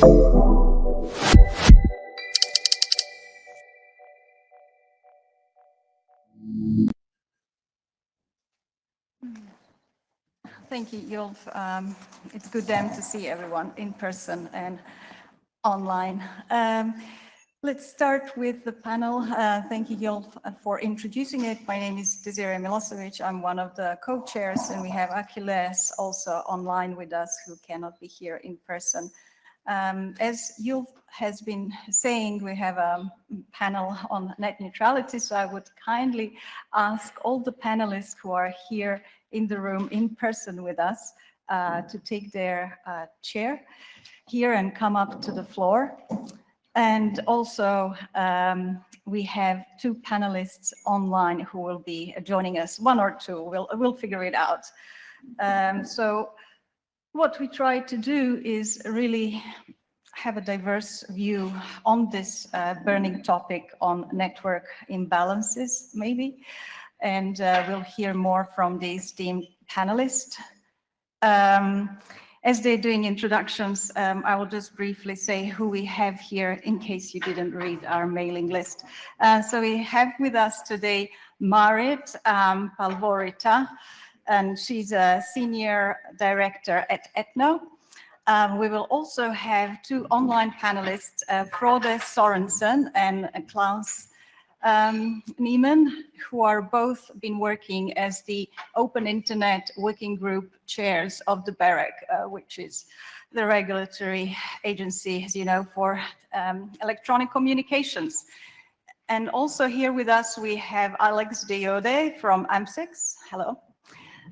Thank you, Yulf. Um, it's good then to see everyone in person and online. Um, let's start with the panel. Uh, thank you, Yulf, for introducing it. My name is Desiree Milosevic. I'm one of the co-chairs, and we have Achilles also online with us who cannot be here in person. Um, as Yulf has been saying, we have a panel on net neutrality, so I would kindly ask all the panelists who are here in the room in person with us uh, to take their uh, chair here and come up to the floor. And also um, we have two panelists online who will be joining us, one or two, we'll, we'll figure it out. Um, so what we try to do is really have a diverse view on this uh, burning topic on network imbalances, maybe and uh, we'll hear more from the esteemed panelists. Um, as they're doing introductions, um, I will just briefly say who we have here in case you didn't read our mailing list. Uh, so we have with us today Marit um, Palovirta, and she's a senior director at Etno. Um, we will also have two online panelists, uh, Frode Sorensen and Klaus um, Nieminen, who are both been working as the Open Internet Working Group chairs of the BEREC, uh, which is the regulatory agency, as you know, for um, electronic communications. And also here with us, we have Alex de Joode from AMS-IX. Hello.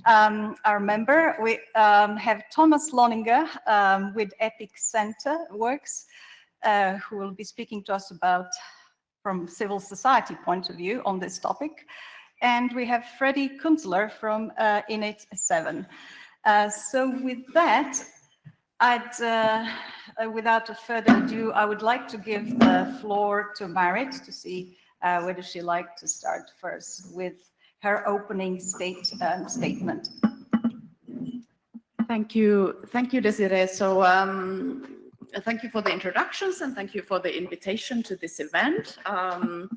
Um, our member. We um, have Thomas Lohninger um, with Epicenter Works, uh, who will be speaking to us about from civil society point of view on this topic. And we have Fredy Künzler from uh, Init7. Uh, so with that, I'd, uh, uh, without further ado, I would like to give the floor to Marit to see uh, whether she'd like to start first with her opening state um, statement. Thank you. Thank you, Desiree. So um, thank you for the introductions and thank you for the invitation to this event. Um,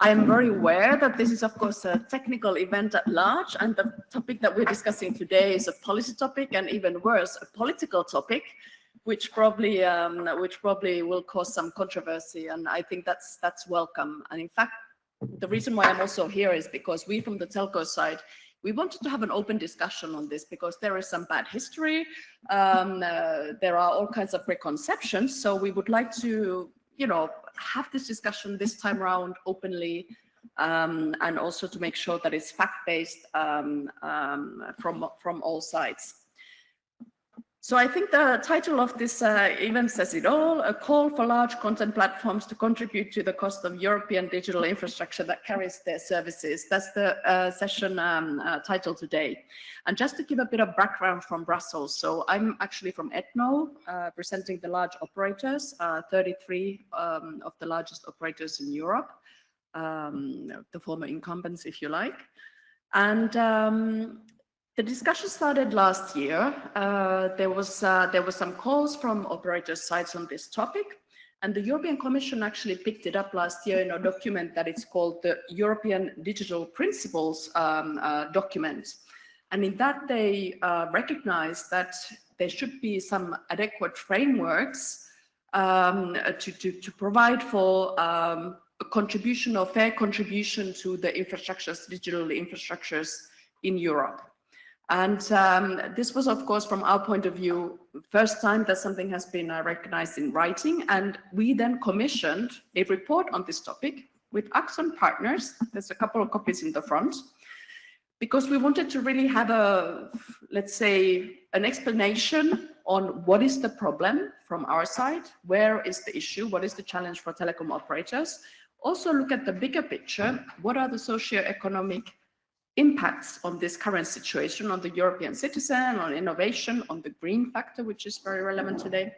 I am very aware that this is, of course, a technical event at large, and the topic that we're discussing today is a policy topic, and even worse, a political topic, which probably um, which probably will cause some controversy. And I think that's that's welcome. And in fact, the reason why I'm also here is because we, from the telco side, we wanted to have an open discussion on this because there is some bad history. Um, uh, there are all kinds of preconceptions. So we would like to, you know, have this discussion this time around openly um, and also to make sure that it's fact-based um, um from, from all sides. So I think the title of this uh, event says it all, a call for large content platforms to contribute to the cost of European digital infrastructure that carries their services. That's the uh, session um, uh, title today. And just to give a bit of background from Brussels, so I'm actually from Etno, uh, presenting the large operators, uh, 33 um, of the largest operators in Europe, um, the former incumbents, if you like. And um, the discussion started last year. Uh, there was uh, there were some calls from operators' sides on this topic, and the European Commission actually picked it up last year in a document that it's called the European Digital Principles um, uh, document. And in that, they uh, recognize that there should be some adequate frameworks um, to, to, to, provide for um, a contribution or fair contribution to the infrastructures, digital infrastructures in Europe. And um, this was, of course, from our point of view, first time that something has been uh, recognized in writing. And we then commissioned a report on this topic with Axon partners. There's a couple of copies in the front because we wanted to really have a, let's say, an explanation on what is the problem from our side, where is the issue, what is the challenge for telecom operators. Also look at the bigger picture, what are the socio-economic impacts on this current situation on the European citizen, on innovation, on the green factor, which is very relevant today.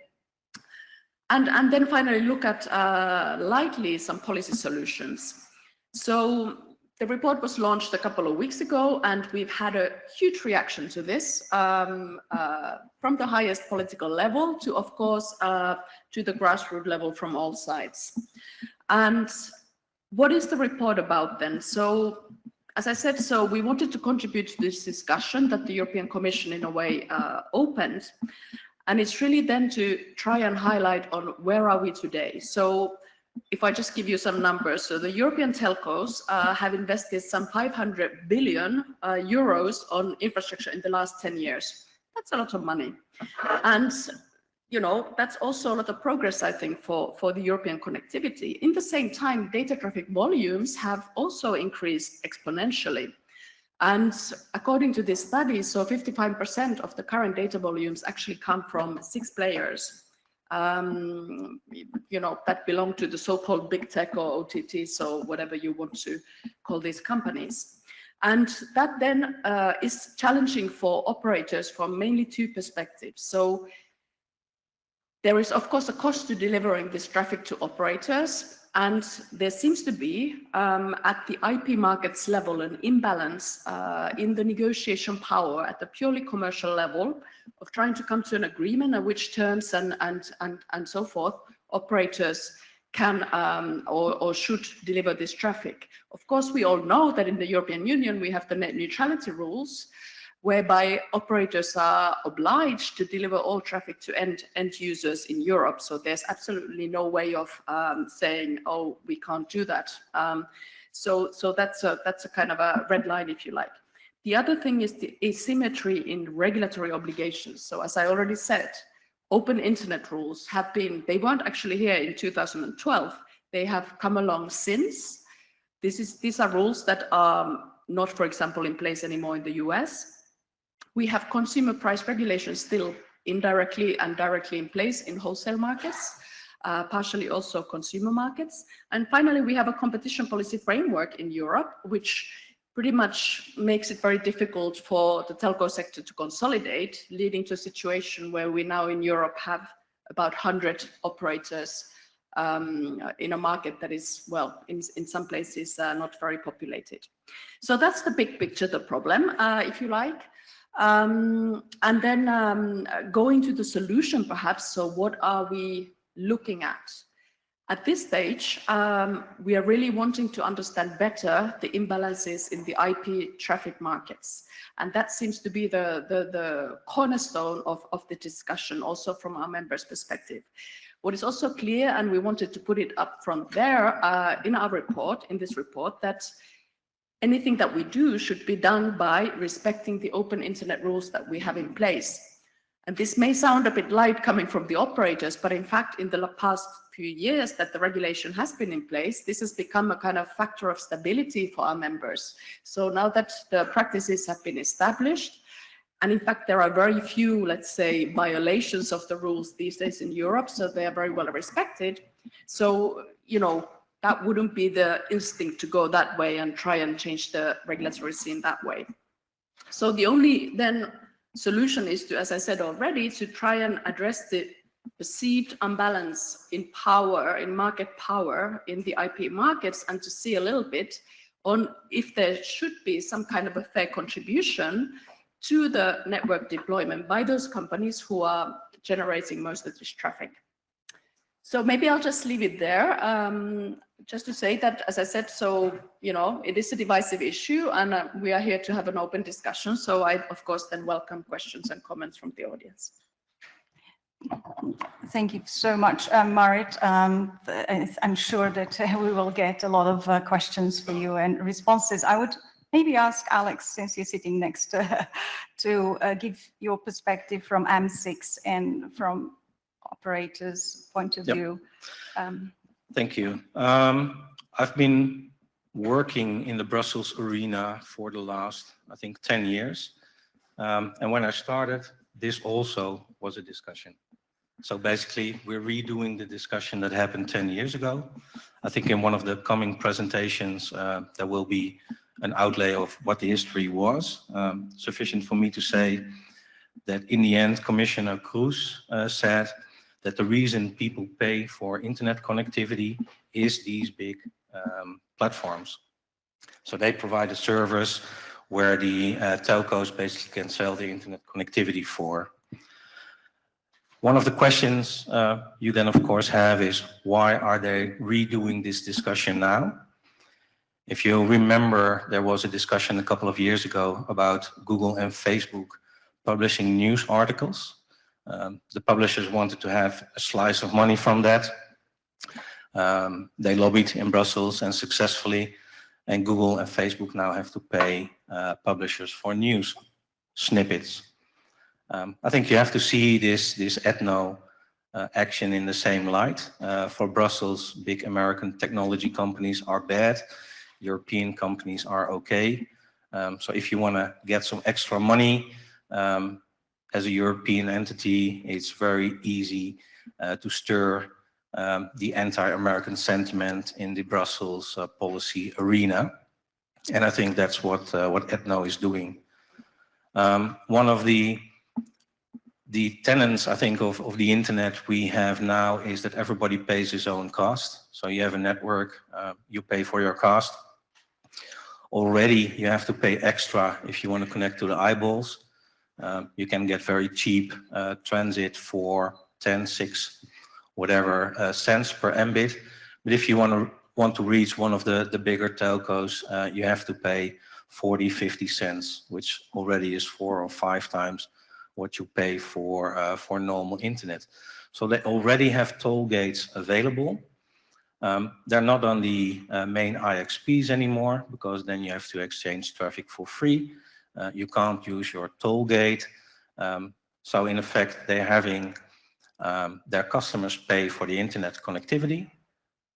And, and then finally look at uh, lightly some policy solutions. So the report was launched a couple of weeks ago, and we've had a huge reaction to this um, uh, from the highest political level to, of course, uh, to the grassroots level from all sides. And what is the report about then? So, as I said, so we wanted to contribute to this discussion that the European Commission, in a way, uh, opened. And it's really then to try and highlight on where are we today. So if I just give you some numbers, so the European telcos uh, have invested some 500 billion uh, euros on infrastructure in the last 10 years. That's a lot of money. And, you know, that's also a lot of progress, I think, for, for the European connectivity. In the same time, data traffic volumes have also increased exponentially. And according to this study, so 55% of the current data volumes actually come from six players um, you know, that belong to the so-called big tech or OTT, so whatever you want to call these companies. And that then uh, is challenging for operators from mainly two perspectives. So there is, of course, a cost to delivering this traffic to operators, and there seems to be, um, at the IP markets level, an imbalance uh, in the negotiation power at the purely commercial level of trying to come to an agreement on which terms and, and, and, and so forth operators can um, or, or, should deliver this traffic. Of course, we all know that in the European Union, we have the net neutrality rules, whereby operators are obliged to deliver all traffic to end, end users in Europe. So there's absolutely no way of um, saying, oh, we can't do that. Um, so so that's, a, that's a kind of a red line, if you like. The other thing is the asymmetry in regulatory obligations. So as I already said, open internet rules have been, they weren't actually here in 2012. They have come along since. This is, these are rules that are not, for example, in place anymore in the US. We have consumer price regulations still indirectly and directly in place in wholesale markets, uh, partially also consumer markets. And finally, we have a competition policy framework in Europe, which pretty much makes it very difficult for the telco sector to consolidate, leading to a situation where we now in Europe have about 100 operators um, in a market that is, well, in, in some places uh, not very populated. So that's the big picture, the problem, uh, if you like. Um, and then um, going to the solution perhaps, so what are we looking at? At this stage, um, we are really wanting to understand better the imbalances in the IP traffic markets. And that seems to be the, the, the cornerstone of, of the discussion also from our members' perspective. What is also clear, and we wanted to put it up front there uh, in our report, in this report, that anything that we do should be done by respecting the open internet rules that we have in place. And this may sound a bit light coming from the operators, but in fact, in the past few years that the regulation has been in place, this has become a kind of factor of stability for our members. So now that the practices have been established, and in fact, there are very few, let's say, violations of the rules these days in Europe, so they are very well respected. So, you know, that wouldn't be the instinct to go that way and try and change the regulatory scene that way. So the only then solution is to, as I said already, to try and address the perceived imbalance in power, in market power in the IP markets and to see a little bit on if there should be some kind of a fair contribution to the network deployment by those companies who are generating most of this traffic. So maybe I'll just leave it there. Um, just to say that, as I said, so, you know, it is a divisive issue and uh, we are here to have an open discussion. So I, of course, then welcome questions and comments from the audience. Thank you so much, um, Marit. Um, I'm sure that uh, we will get a lot of uh, questions for you and responses. I would maybe ask Alex, since you're sitting next to, her, to uh, give your perspective from AMS-IX and from operators' point of yep. view. Um, Thank you. Um, I've been working in the Brussels arena for the last, I think, 10 years. Um, and when I started, this also was a discussion. So basically, we're redoing the discussion that happened 10 years ago. I think in one of the coming presentations, uh, there will be an outlay of what the history was. Um, sufficient for me to say that in the end, Commissioner Kroes uh, said that the reason people pay for internet connectivity is these big um, platforms. So they provide a service where the uh, telcos basically can sell the internet connectivity for. One of the questions uh, you then of course have is why are they redoing this discussion now? If you remember, there was a discussion a couple of years ago about Google and Facebook publishing news articles. Um, the publishers wanted to have a slice of money from that. Um, they lobbied in Brussels and successfully, and Google and Facebook now have to pay uh, publishers for news snippets. Um, I think you have to see this, this ETNO uh, action in the same light. Uh, for Brussels, big American technology companies are bad. European companies are okay. Um, so if you want to get some extra money um, as a European entity, it's very easy uh, to stir um, the anti-American sentiment in the Brussels uh, policy arena. And I think that's what, uh, what ETNO is doing. Um, one of the the tenants, I think, of, of the internet we have now is that everybody pays his own cost. So you have a network, uh, you pay for your cost. Already you have to pay extra if you want to connect to the eyeballs. Um, you can get very cheap uh, transit for 10, 6, whatever uh, cents per mbit. But if you want to want to reach one of the, the bigger telcos, uh, you have to pay 40, 50 cents, which already is four or five times what you pay for, uh, for normal internet. So they already have toll gates available. Um, they're not on the uh, main IXPs anymore because then you have to exchange traffic for free. Uh, you can't use your toll gate. Um, so in effect, they're having um, their customers pay for the internet connectivity.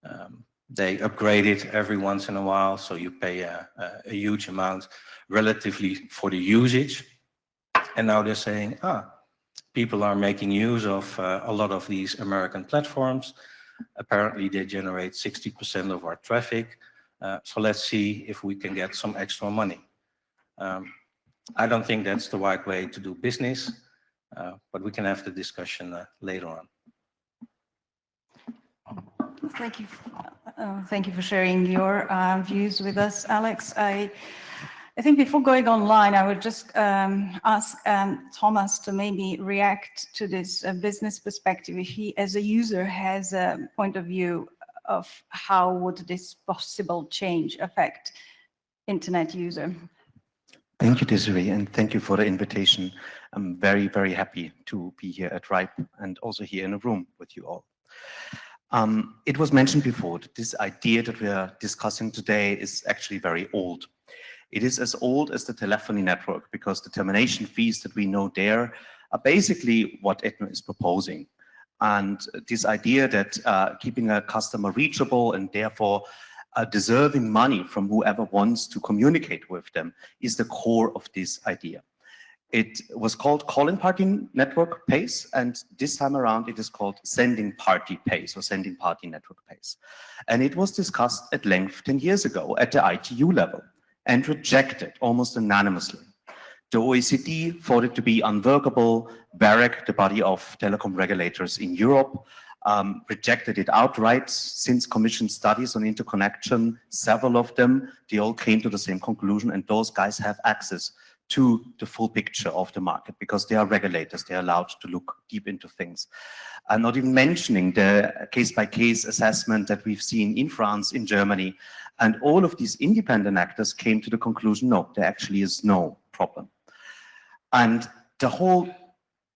Um, they upgrade it every once in a while, so you pay a, a, a huge amount relatively for the usage. And now they're saying, ah, people are making use of uh, a lot of these American platforms. Apparently they generate 60% of our traffic. Uh, so let's see if we can get some extra money. Um, I don't think that's the right way to do business, uh, but we can have the discussion uh, later on. Thank you. Uh, thank you for sharing your uh, views with us, Alex. I, I think before going online, I would just um, ask um, Thomas to maybe react to this uh, business perspective. If he, as a user, has a point of view of how would this possible change affect internet user? Thank you, Desiree, and thank you for the invitation. I'm very, very happy to be here at RIPE and also here in a room with you all. Um, it was mentioned before that this idea that we are discussing today is actually very old. It is as old as the telephony network because the termination fees that we know there are basically what ETNO is proposing. And this idea that uh, keeping a customer reachable and therefore uh, deserving money from whoever wants to communicate with them is the core of this idea. It was called calling party network pays, and this time around it is called sending party pays or sending party network pays. And it was discussed at length 10 years ago at the ITU level and rejected almost unanimously. The OECD thought it to be unworkable. BEREC, the body of telecom regulators in Europe, um, rejected it outright since commissioned studies on interconnection, several of them, they all came to the same conclusion and those guys have access to the full picture of the market because they are regulators, they are allowed to look deep into things. I'm not even mentioning the case-by-case -case assessment that we've seen in France, in Germany, and all of these independent actors came to the conclusion, no, there actually is no problem. And the whole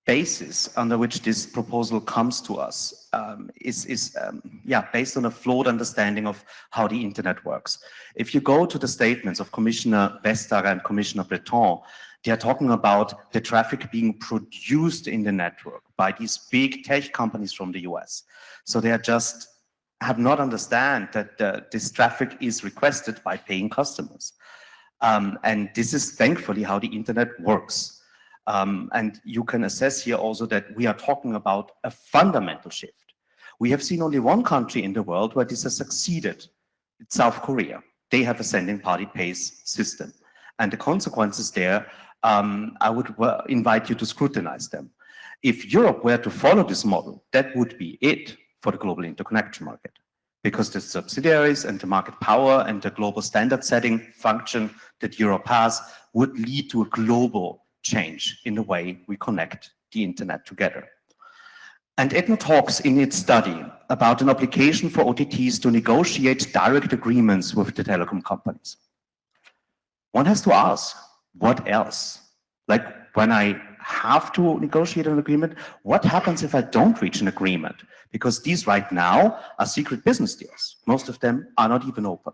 basis under which this proposal comes to us um, is, is um, yeah, based on a flawed understanding of how the internet works. If you go to the statements of Commissioner Vestager and Commissioner Breton, they are talking about the traffic being produced in the network by these big tech companies from the US. So they are just have not understand that uh, this traffic is requested by paying customers. Um, and this is thankfully how the internet works. Um, and you can assess here also that we are talking about a fundamental shift. We have seen only one country in the world where this has succeeded. It's South Korea. They have a sending party pays system. And the consequences there, um, I would invite you to scrutinize them. If Europe were to follow this model, that would be it for the global interconnection market. because the subsidiaries and the market power and the global standard setting function that Europe has would lead to a global change in the way we connect the internet together. And ETNO talks in its study about an obligation for OTTs to negotiate direct agreements with the telecom companies. One has to ask, what else? Like when I have to negotiate an agreement, what happens if I don't reach an agreement? Because these right now are secret business deals. Most of them are not even open.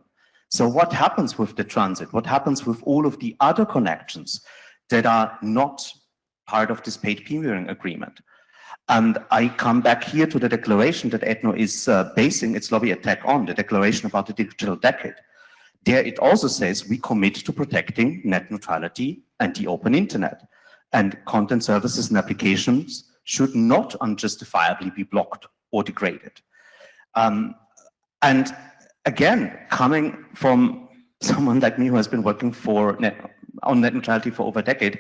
So what happens with the transit? What happens with all of the other connections that are not part of this paid peering agreement? And I come back here to the declaration that ETNO is uh, basing its lobby attack on, the declaration about the digital decade. There it also says we commit to protecting net neutrality and the open internet. And content services and applications should not unjustifiably be blocked or degraded. Um, and again, coming from someone like me who has been working for net, on net neutrality for over a decade,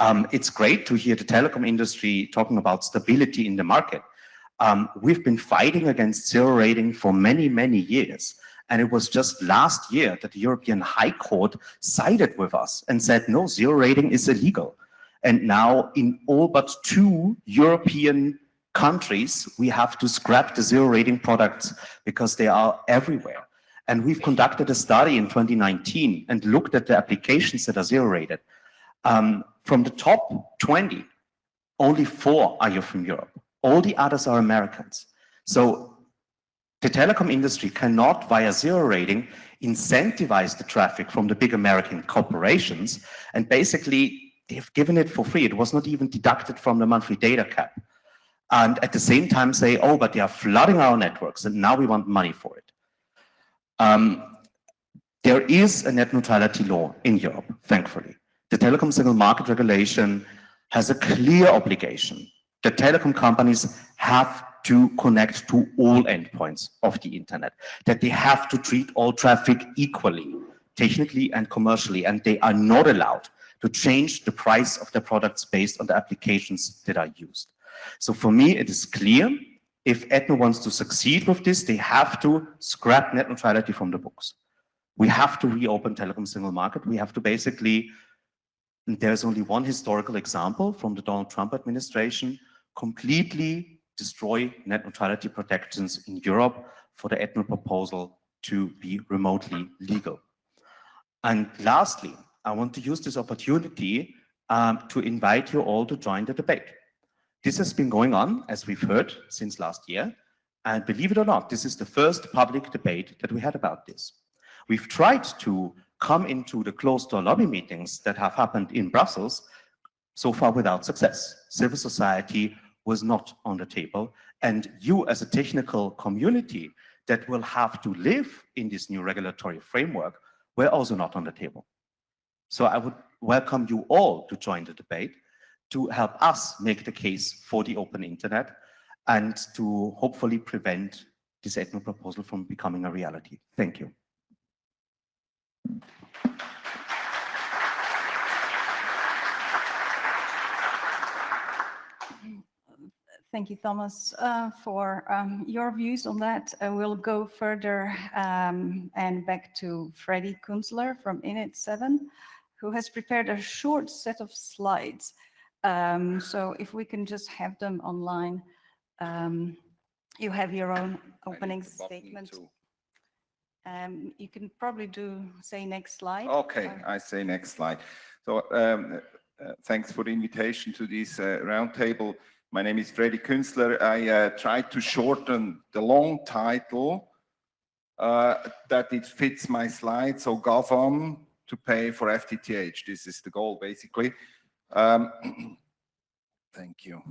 um, it's great to hear the telecom industry talking about stability in the market. Um, we've been fighting against zero rating for many, many years. And it was just last year that the European High Court sided with us and said, no, zero rating is illegal. And now in all but two European countries, we have to scrap the zero rating products because they are everywhere. And we've conducted a study in 2019 and looked at the applications that are zero rated. Um, from the top 20, only four are from Europe. All the others are Americans. So the telecom industry cannot, via zero rating, incentivize the traffic from the big American corporations. And basically, they've given it for free. It was not even deducted from the monthly data cap. And at the same time say, oh, but they are flooding our networks and now we want money for it. Um, there is a net neutrality law in Europe, thankfully. The telecom single market regulation has a clear obligation. The telecom companies have to connect to all endpoints of the internet, that they have to treat all traffic equally, technically and commercially, and they are not allowed to change the price of their products based on the applications that are used. So for me, it is clear, if ETNO wants to succeed with this, they have to scrap net neutrality from the books. We have to reopen telecom single market. We have to basically, there's only one historical example from the Donald Trump administration, completely destroy net neutrality protections in Europe for the ETNO proposal to be remotely legal. And lastly, I want to use this opportunity um, to invite you all to join the debate. This has been going on, as we've heard, since last year. And believe it or not, this is the first public debate that we had about this. We've tried to come into the closed-door lobby meetings that have happened in Brussels, so far without success. Civil society was not on the table. And you as a technical community that will have to live in this new regulatory framework were also not on the table. So I would welcome you all to join the debate to help us make the case for the open internet and to hopefully prevent this ETNO proposal from becoming a reality. Thank you. Thank you, Thomas, uh, for um, your views on that. Uh, we'll go further um, and back to Fredy Künzler from Init7, who has prepared a short set of slides. Um, so if we can just have them online, um, you have your own opening statement. Um, you can probably do, say, next slide. Okay, I say next slide. So um, uh, thanks for the invitation to this uh, roundtable. My name is Fredy Künzler. I uh, tried to shorten the long title uh, that it fits my slide. So GAFAM to pay for FTTH. This is the goal, basically. Um, thank you.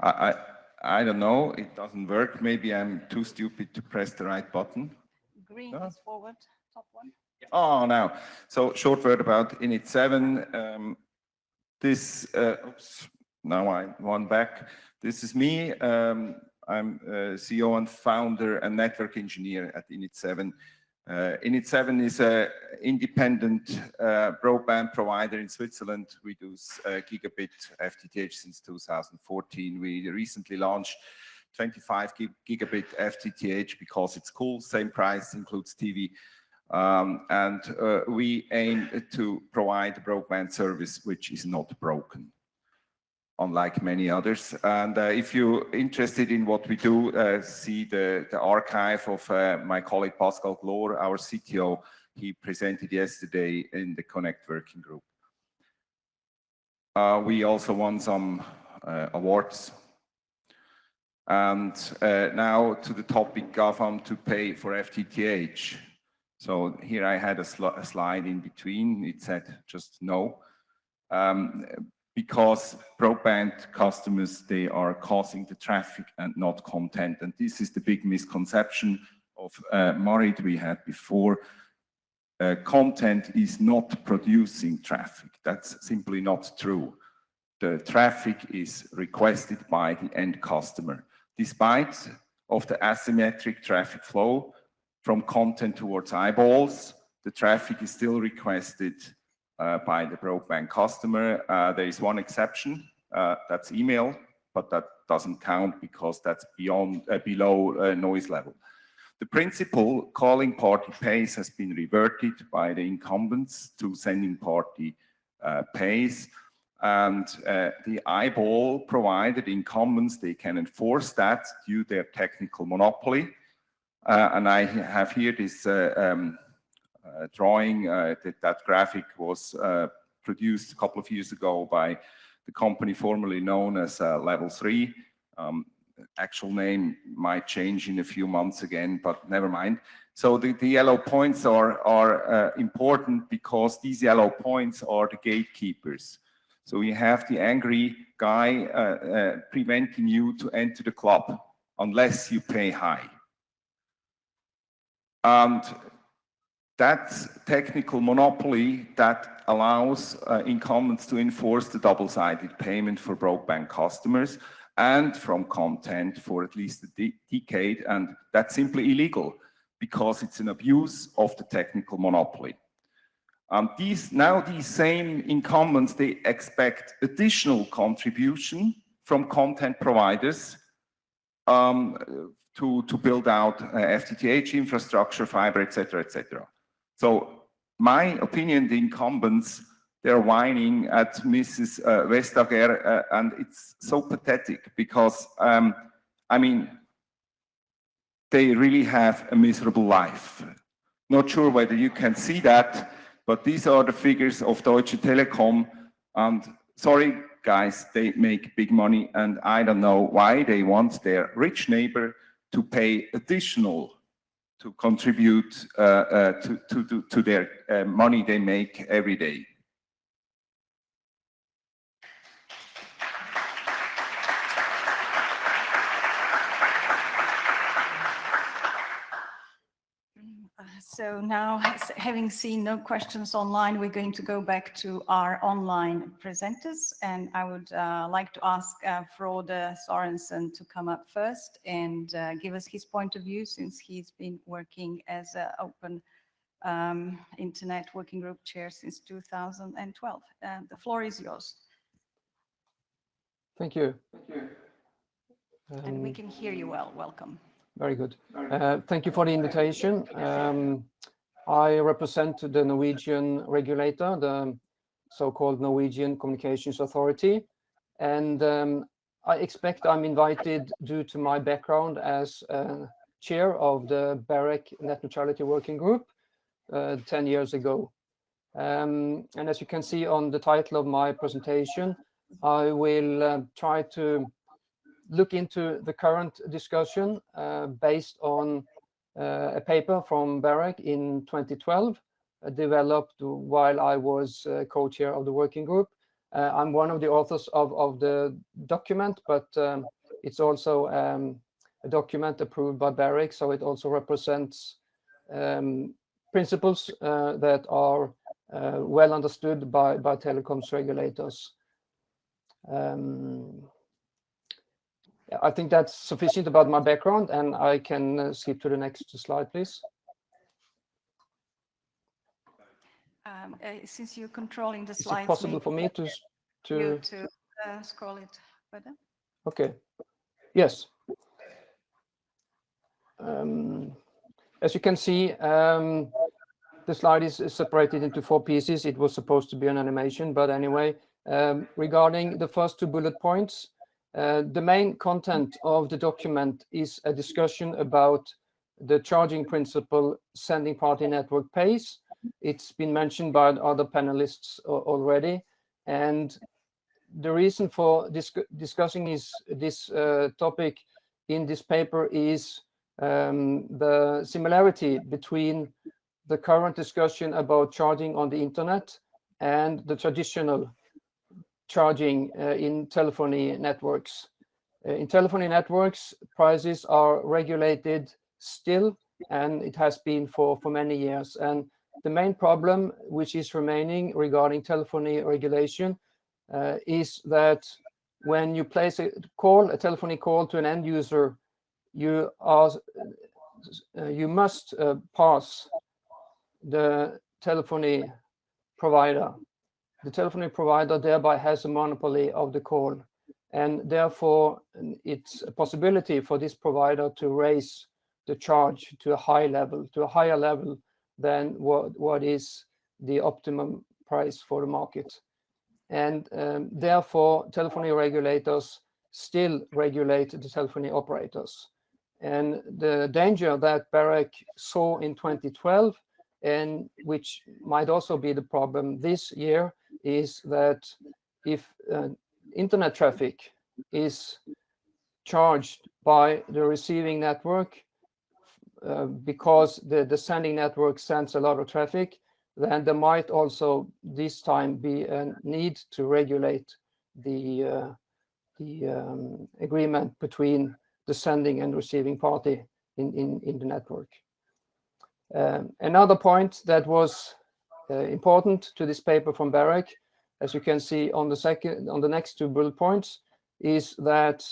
I, I, I don't know. It doesn't work. Maybe I'm too stupid to press the right button green no? is forward, top one. Oh, now, so short word about Init 7. Um, this, uh, oops, now I'm one back. This is me. Um, I'm uh, CEO and founder and network engineer at Init 7. Uh, Init7 is an independent uh, broadband provider in Switzerland. We do gigabit FTTH since 2014. We recently launched 25 gig gigabit FTTH because it's cool, same price, includes TV. Um, and uh, we aim to provide a broadband service which is not broken unlike many others. And uh, if you're interested in what we do, uh, see the, the archive of uh, my colleague Pascal Gloor, our CTO, he presented yesterday in the Connect working group. Uh, we also won some uh, awards. And uh, now to the topic GAFAM to pay for FTTH. So here I had a, sl a slide in between, it said just no. Um, because broadband customers, they are causing the traffic and not content. And this is the big misconception of uh, we had before. Uh, content is not producing traffic. That's simply not true. The traffic is requested by the end customer. Despite of the asymmetric traffic flow from content towards eyeballs, the traffic is still requested by the broadband customer. Uh, there is one exception, uh, that's email, but that doesn't count because that's beyond below noise level. The principle calling party pays has been reverted by the incumbents to sending party uh, pays. And uh, the eyeball provided incumbents, they can enforce that due to their technical monopoly. Uh, and I have here this um, uh, drawing. Uh, that, that graphic was uh, produced a couple of years ago by the company formerly known as Level 3. Um, actual name might change in a few months again, but never mind. So the, the yellow points are, are uh, important because these yellow points are the gatekeepers. So you have the angry guy uh, uh, preventing you to enter the club unless you pay high. And that's technical monopoly that allows uh, incumbents to enforce the double-sided payment for broadband customers and from content for at least a de decade. And that's simply illegal because it's an abuse of the technical monopoly. Um, these Now these same incumbents, they expect additional contribution from content providers um, to, to build out uh, FTTH infrastructure, fiber, etc., etc. So my opinion, the incumbents, they're whining at Mrs. Uh, Vestager, uh, and it's so pathetic because, um, I mean, they really have a miserable life. Not sure whether you can see that, but these are the figures of Deutsche Telekom. And sorry, guys, they make big money, and I don't know why they want their rich neighbor to pay additional to contribute uh, uh, to, to, to, their uh, money they make every day. So now, having seen no questions online, we're going to go back to our online presenters. And I would uh, like to ask uh, Frode Sorensen to come up first and uh, give us his point of view since he's been working as an open um, internet working group chair since 2012. the floor is yours. Thank you. Thank you. Um, and we um, can hear you well. Welcome. Very good. Uh, thank you for the invitation. Um, I represent the Norwegian regulator, the so-called Norwegian Communications Authority. And um, I expect I'm invited due to my background as chair of the BEREC Net Neutrality Working Group uh, 10 years ago. Um, and as you can see on the title of my presentation, I will uh, try to look into the current discussion uh, based on uh, a paper from BEREC in 2012, uh, developed while I was co-chair of the working group. I'm one of the authors of, of the document, but um, it's also um, a document approved by BEREC, so it also represents um, principles uh, that are uh, well understood by, by telecoms regulators. Um, I think that's sufficient about my background, and I can uh, skip to the next slide, please. Um, uh, Since you're controlling the Is slides. it possible for me to, to, to uh, scroll it further. okay, yes. Um, As you can see, um, the slide is is separated into four pieces. It was supposed to be an animation, but anyway, um, regarding the first two bullet points, uh, the main content of the document is a discussion about the charging principle sending party network pays. It's been mentioned by other panelists already. And the reason for disc discussing is this uh, topic in this paper is um, the similarity between the current discussion about charging on the internet and the traditional charging uh, in telephony networks. Uh, in telephony networks, prices are regulated still, and it has been for, for many years. And the main problem which is remaining regarding telephony regulation uh, is that when you place a call, a telephony call to an end user, you are you must uh, pass the telephony provider. The telephony provider thereby has a monopoly of the call, and therefore it's a possibility for this provider to raise the charge to a high level, to a higher level than what, what is the optimum price for the market. And um, therefore, telephony regulators still regulate the telephony operators. And the danger that BEREC saw in 2012, and which might also be the problem this year, is that if uh, internet traffic is charged by the receiving network uh, because the, the sending network sends a lot of traffic, then there might also this time be a need to regulate the uh, the um, agreement between the sending and receiving party in in, in the network. Um, another point that was uh, important to this paper from BEREC, as you can see on the second on the next two bullet points, is that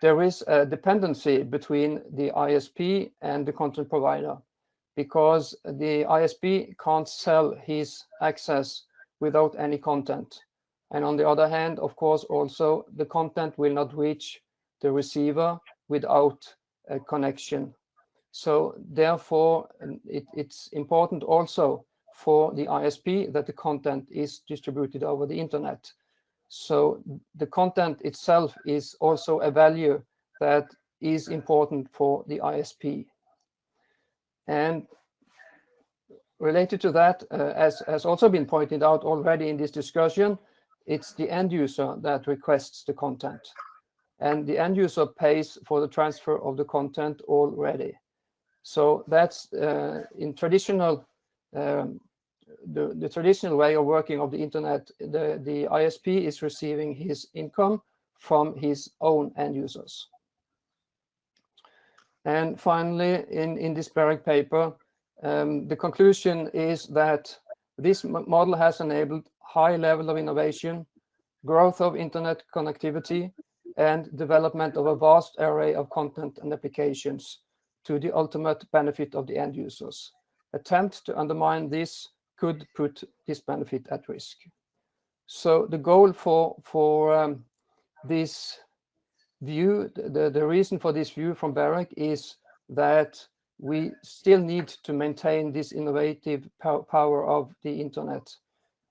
there is a dependency between the ISP and the content provider because the ISP can't sell his access without any content. And on the other hand, of course, also the content will not reach the receiver without a connection. So therefore, it, it's important also for the ISP that the content is distributed over the internet. So the content itself is also a value that is important for the ISP. And related to that, uh, as has also been pointed out already in this discussion, it's the end user that requests the content. And the end user pays for the transfer of the content already. So that's uh, in traditional, um, the, the traditional way of working of the internet, the, the ISP is receiving his income from his own end users. And finally, in, in this BEREC paper, um, the conclusion is that this model has enabled high level of innovation, growth of internet connectivity, and development of a vast array of content and applications to the ultimate benefit of the end users. Attempt to undermine this could put this benefit at risk. So the goal for, for um, this view, the, the reason for this view from BEREC is that we still need to maintain this innovative pow power of the internet.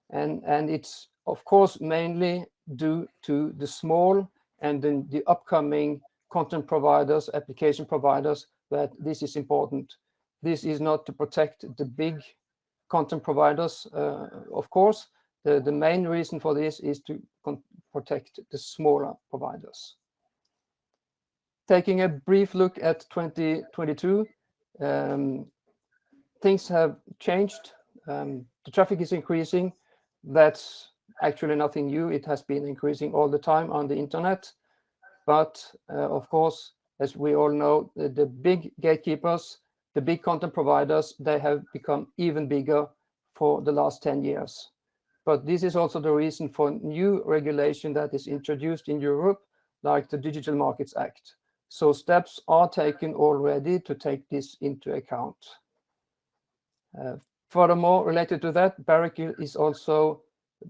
And, and it's, of course, mainly due to the small and then the upcoming content providers, application providers, that this is important. This is not to protect the big content providers, uh, of course. The, the main reason for this is to protect the smaller providers. Taking a brief look at 2022, um, things have changed. Um, the traffic is increasing. That's actually nothing new. It has been increasing all the time on the internet. But uh, of course, as we all know, the, the, big gatekeepers, the big content providers, they have become even bigger for the last 10 years. But this is also the reason for new regulation that is introduced in Europe, like the Digital Markets Act. So steps are taken already to take this into account. Uh, Furthermore, related to that, BEREC is also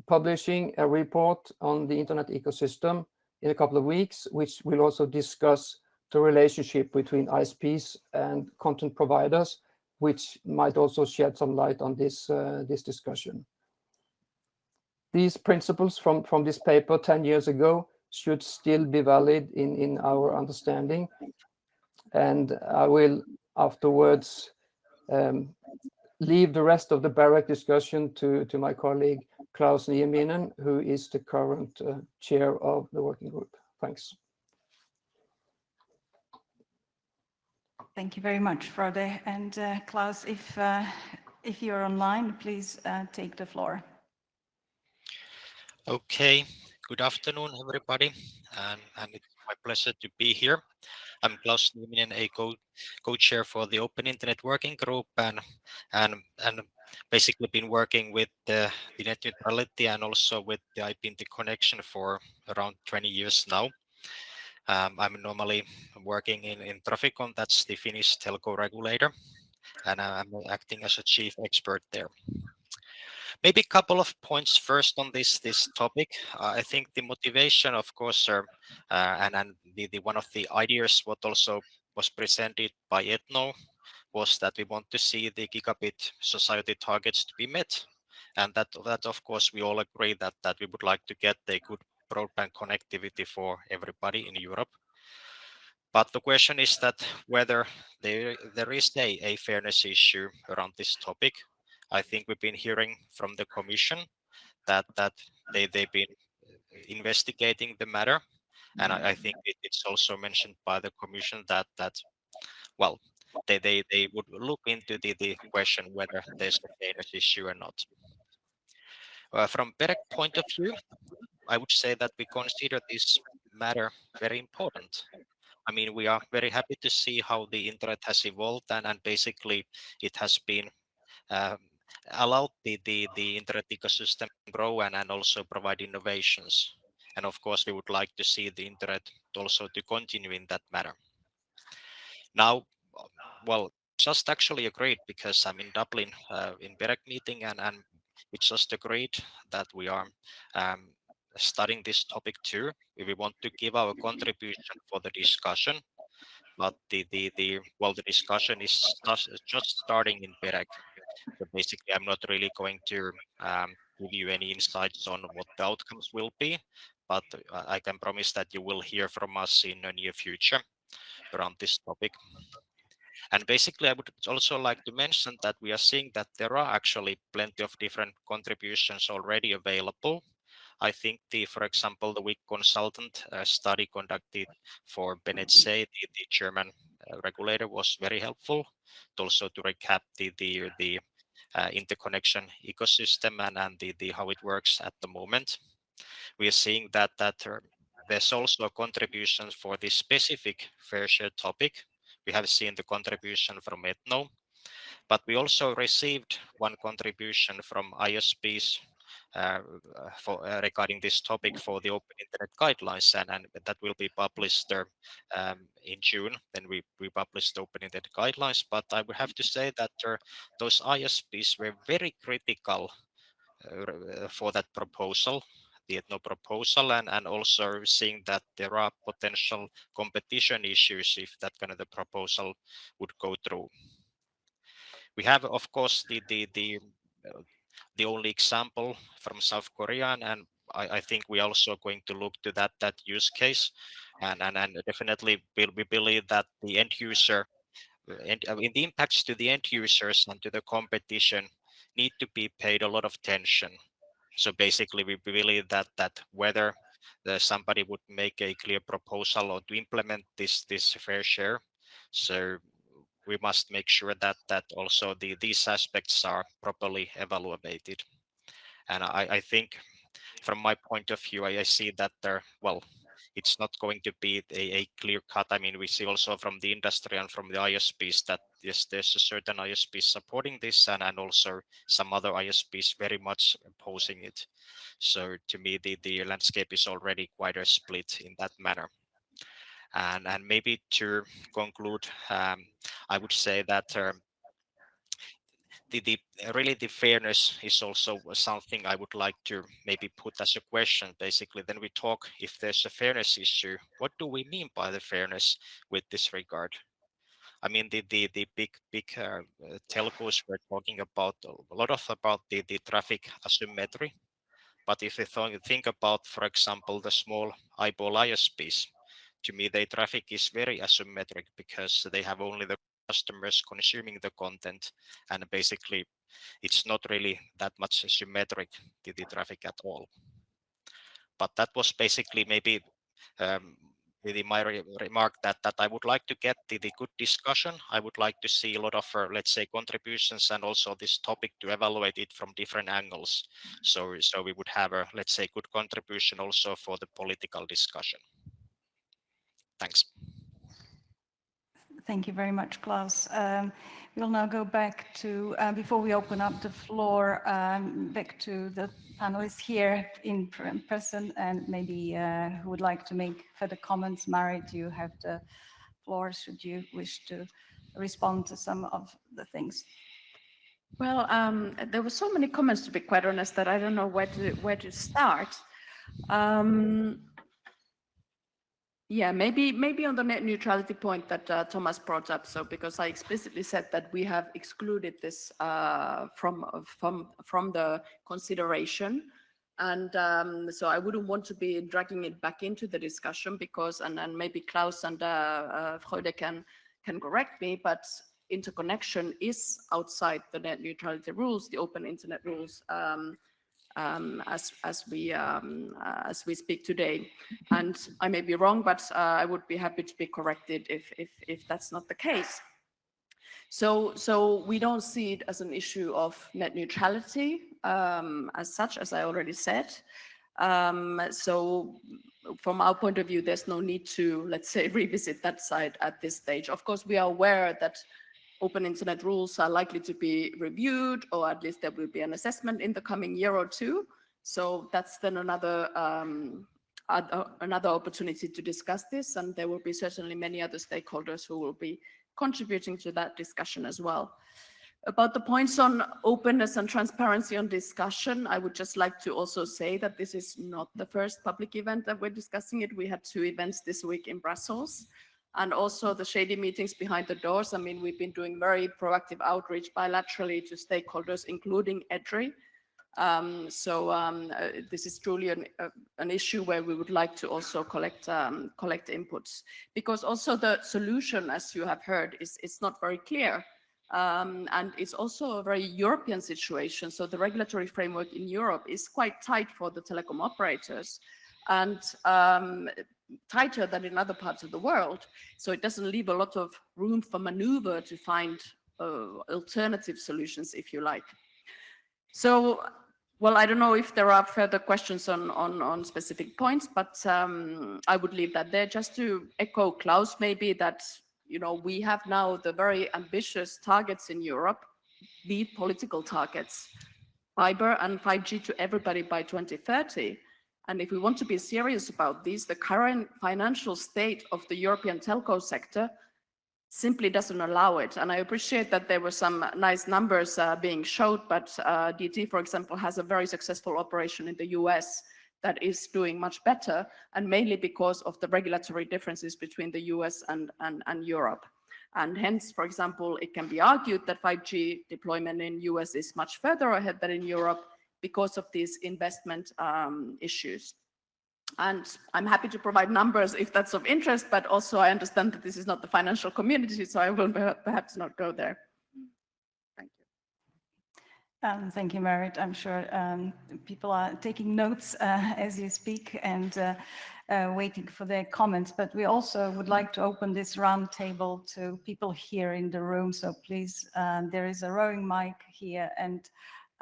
publishing a report on the internet ecosystem in a couple of weeks, which will also discuss the relationship between ISPs and content providers, which might also shed some light on this, uh, this discussion. These principles from, from this paper 10 years ago should still be valid in, in our understanding. And I will afterwards um, leave the rest of the BEREC discussion to, to my colleague Klaus Nieminen, who is the current uh, chair of the working group. Thanks. Thank you very much, Frode. And uh, Klaus, if, uh, if you're online, please uh, take the floor. Okay, good afternoon, everybody, and, and it's my pleasure to be here. I'm Klaus Nieminen, a co co-chair for the Open Internet Working Group, and and and basically been working with the, the net neutrality and also with the IP interconnection for around 20 years now. Um, I'm normally working in, in Traficom, that's the Finnish telco regulator, and I'm acting as a chief expert there. Maybe a couple of points first on this this topic. Uh, I think the motivation, of course, uh, and, and the, the one of the ideas what also was presented by Etno was that we want to see the gigabit society targets to be met. And that, that of course, we all agree that, that we would like to get a good broadband connectivity for everybody in Europe. But the question is that whether there, there is a, a fairness issue around this topic. I think we've been hearing from the Commission that, that they, they've been investigating the matter. And I, I think it, it's also mentioned by the Commission that, that well, they, they, they would look into the, the question whether there's a fairness issue or not. Uh, from BEREC point of view, I would say that we consider this matter very important. I mean, we are very happy to see how the internet has evolved and, and basically it has been um, allowed the, the, the internet ecosystem to grow and, and also provide innovations. And of course, we would like to see the internet also to continue in that manner. Now, well, just actually agreed because I'm in Dublin uh, in BEREC meeting and, and we just agreed that we are um, studying this topic too. If we want to give our contribution for the discussion, but the the the well, the discussion is just starting in BEREC. So basically, I'm not really going to um, give you any insights on what the outcomes will be, but I can promise that you will hear from us in the near future around this topic. And basically, I would also like to mention that we are seeing that there are actually plenty of different contributions already available I think the, for example, the WIK consultant uh, study conducted for BNetzA, the, the German uh, regulator, was very helpful. Also to recap the the the uh, interconnection ecosystem and and the, the how it works at the moment. We are seeing that that there's also contributions for this specific fair share topic. We have seen the contribution from Etno, but we also received one contribution from ISPs for uh, regarding this topic for the Open Internet guidelines, and, and that will be published um, in June. Then we we published the Open Internet guidelines, but I would have to say that uh, those ISPs were very critical for that proposal the Etno proposal and, and also seeing that there are potential competition issues if that kind of the proposal would go through. We have, of course, the, the, the the only example from South Korea, and I, I, think we are also going to look to that that use case, and and, and definitely we, we believe that the end user, and uh, in the impacts to the end users and to the competition, need to be paid a lot of attention. So basically, we believe that that whether the, somebody would make a clear proposal or to implement this this fair share, so we must make sure that that also the these aspects are properly evaluated. And I, I think from my point of view, I, I see that there, well, it's not going to be a, a, clear cut. I mean, we see also from the industry and from the ISPs that yes, there's a certain ISP supporting this and, and also some other ISPs very much opposing it. So to me, the, the landscape is already quite a split in that manner. And, and maybe to conclude, um, I would say that um, the, the really the fairness is also something I would like to maybe put as a question. Basically, then we talk if there's a fairness issue. What do we mean by the fairness with this regard? I mean, the the the big big uh, telcos were talking about a lot of about the the traffic asymmetry. But if you think about, for example, the small eyeball ISPs, to me, their traffic is very asymmetric because they have only the customers consuming the content and basically it's not really that much symmetric to the traffic at all. But that was basically maybe um, really my re remark that that I would like to get the, the good discussion. I would like to see a lot of, uh, let's say, contributions and also this topic to evaluate it from different angles. So, so we would have a, let's say, good contribution also for the political discussion. Thanks. Thank you very much, Klaus. Um, we'll now go back to, uh, before we open up the floor, um, back to the panelists here in person and maybe uh, who would like to make further comments. Marit, you have the floor should you wish to respond to some of the things. Well, um, there were so many comments to be quite honest that I don't know where to where to start. Um, yeah, maybe maybe on the net neutrality point that uh, Thomas brought up. So because I explicitly said that we have excluded this uh, from from from the consideration, and um, so I wouldn't want to be dragging it back into the discussion because and then maybe Klaus and uh, uh, Frode can can correct me, but interconnection is outside the net neutrality rules, the open internet rules. Um, um, as as we um, uh, as we speak today. And I may be wrong, but uh, I would be happy to be corrected if if if that's not the case. So so we don't see it as an issue of net neutrality um, as such, as I already said. Um, so from our point of view, there's no need to, let's say, revisit that side at this stage. Of course, we are aware that open internet rules are likely to be reviewed, or at least there will be an assessment in the coming year or two. So that's then another um, another opportunity to discuss this, and there will be certainly many other stakeholders who will be contributing to that discussion as well. About the points on openness and transparency on discussion, I would just like to also say that this is not the first public event that we're discussing it. We had two events this week in Brussels and also the shady meetings behind the doors. I mean, we've been doing very proactive outreach bilaterally to stakeholders, including EDRI. Um, so um, uh, this is truly an, uh, an, issue where we would like to also collect um, collect inputs because also the solution, as you have heard, is it's not very clear. Um, and it's also a very European situation. So the regulatory framework in Europe is quite tight for the telecom operators. And um, tighter than in other parts of the world. So it doesn't leave a lot of room for maneuver to find uh, alternative solutions, if you like. So, well, I don't know if there are further questions on, on, on specific points, but um, I would leave that there just to echo Klaus maybe that, you know, we have now the very ambitious targets in Europe, be political targets, fiber and 5G to everybody by 2030. And if we want to be serious about this, the current financial state of the European telco sector simply doesn't allow it. And I appreciate that there were some nice numbers uh, being showed, but uh, DT, for example, has a very successful operation in the US that is doing much better, and mainly because of the regulatory differences between the US and, and, and Europe. And hence, for example, it can be argued that 5G deployment in US is much further ahead than in Europe, because of these investment um, issues. And I'm happy to provide numbers if that's of interest, but also I understand that this is not the financial community, so I will perhaps not go there. Thank you. Um, thank you, Marit. I'm sure um, people are taking notes uh, as you speak and uh, uh, waiting for their comments, but we also would like to open this roundtable to people here in the room. So please, um, there is a rowing mic here and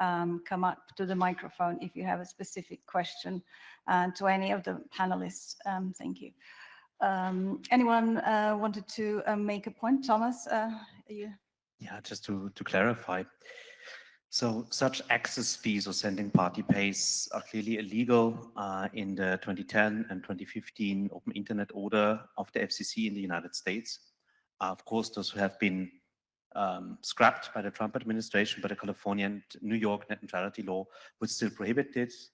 um, come up to the microphone if you have a specific question uh, to any of the panelists. Um, thank you. Um, anyone uh, wanted to uh, make a point? Thomas, uh, you? Yeah, just to, to clarify. So such access fees or sending party pays are clearly illegal uh, in the 2010 and 2015 open internet order of the FCC in the United States. Uh, of course, those have been um, scrapped by the Trump administration, but the California and New York net neutrality law would still prohibit this.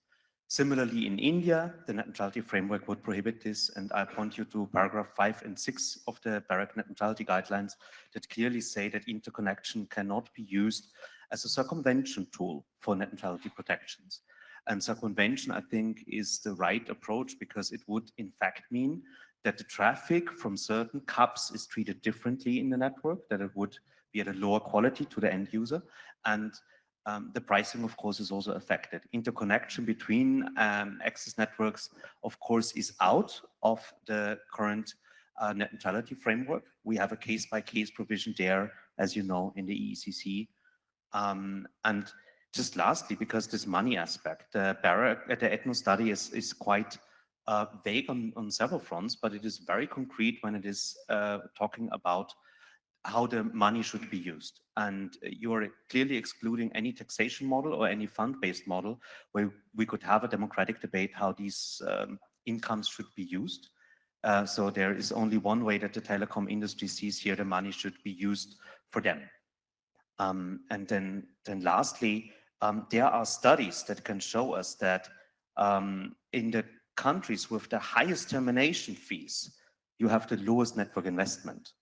Similarly, in India, the net neutrality framework would prohibit this, and I point you to paragraph five and six of the BEREC net neutrality guidelines that clearly say that interconnection cannot be used as a circumvention tool for net neutrality protections. And circumvention, I think, is the right approach because it would in fact mean that the traffic from certain CAPs is treated differently in the network, that it would be at a lower quality to the end user, and um, the pricing, of course, is also affected. Interconnection between um, access networks, of course, is out of the current uh, net neutrality framework. We have a case-by-case -case provision there, as you know, in the EECC. Um, and just lastly, because this money aspect, the uh, the ETNO study is, is quite uh, vague on, on several fronts, but it is very concrete when it is uh, talking about how the money should be used. And you're clearly excluding any taxation model or any fund-based model where we could have a democratic debate how these um, incomes should be used. Uh, so there is only one way that the telecom industry sees here the money should be used for them. Um, and then, then lastly, um, there are studies that can show us that um, in the countries with the highest termination fees, you have the lowest network investment.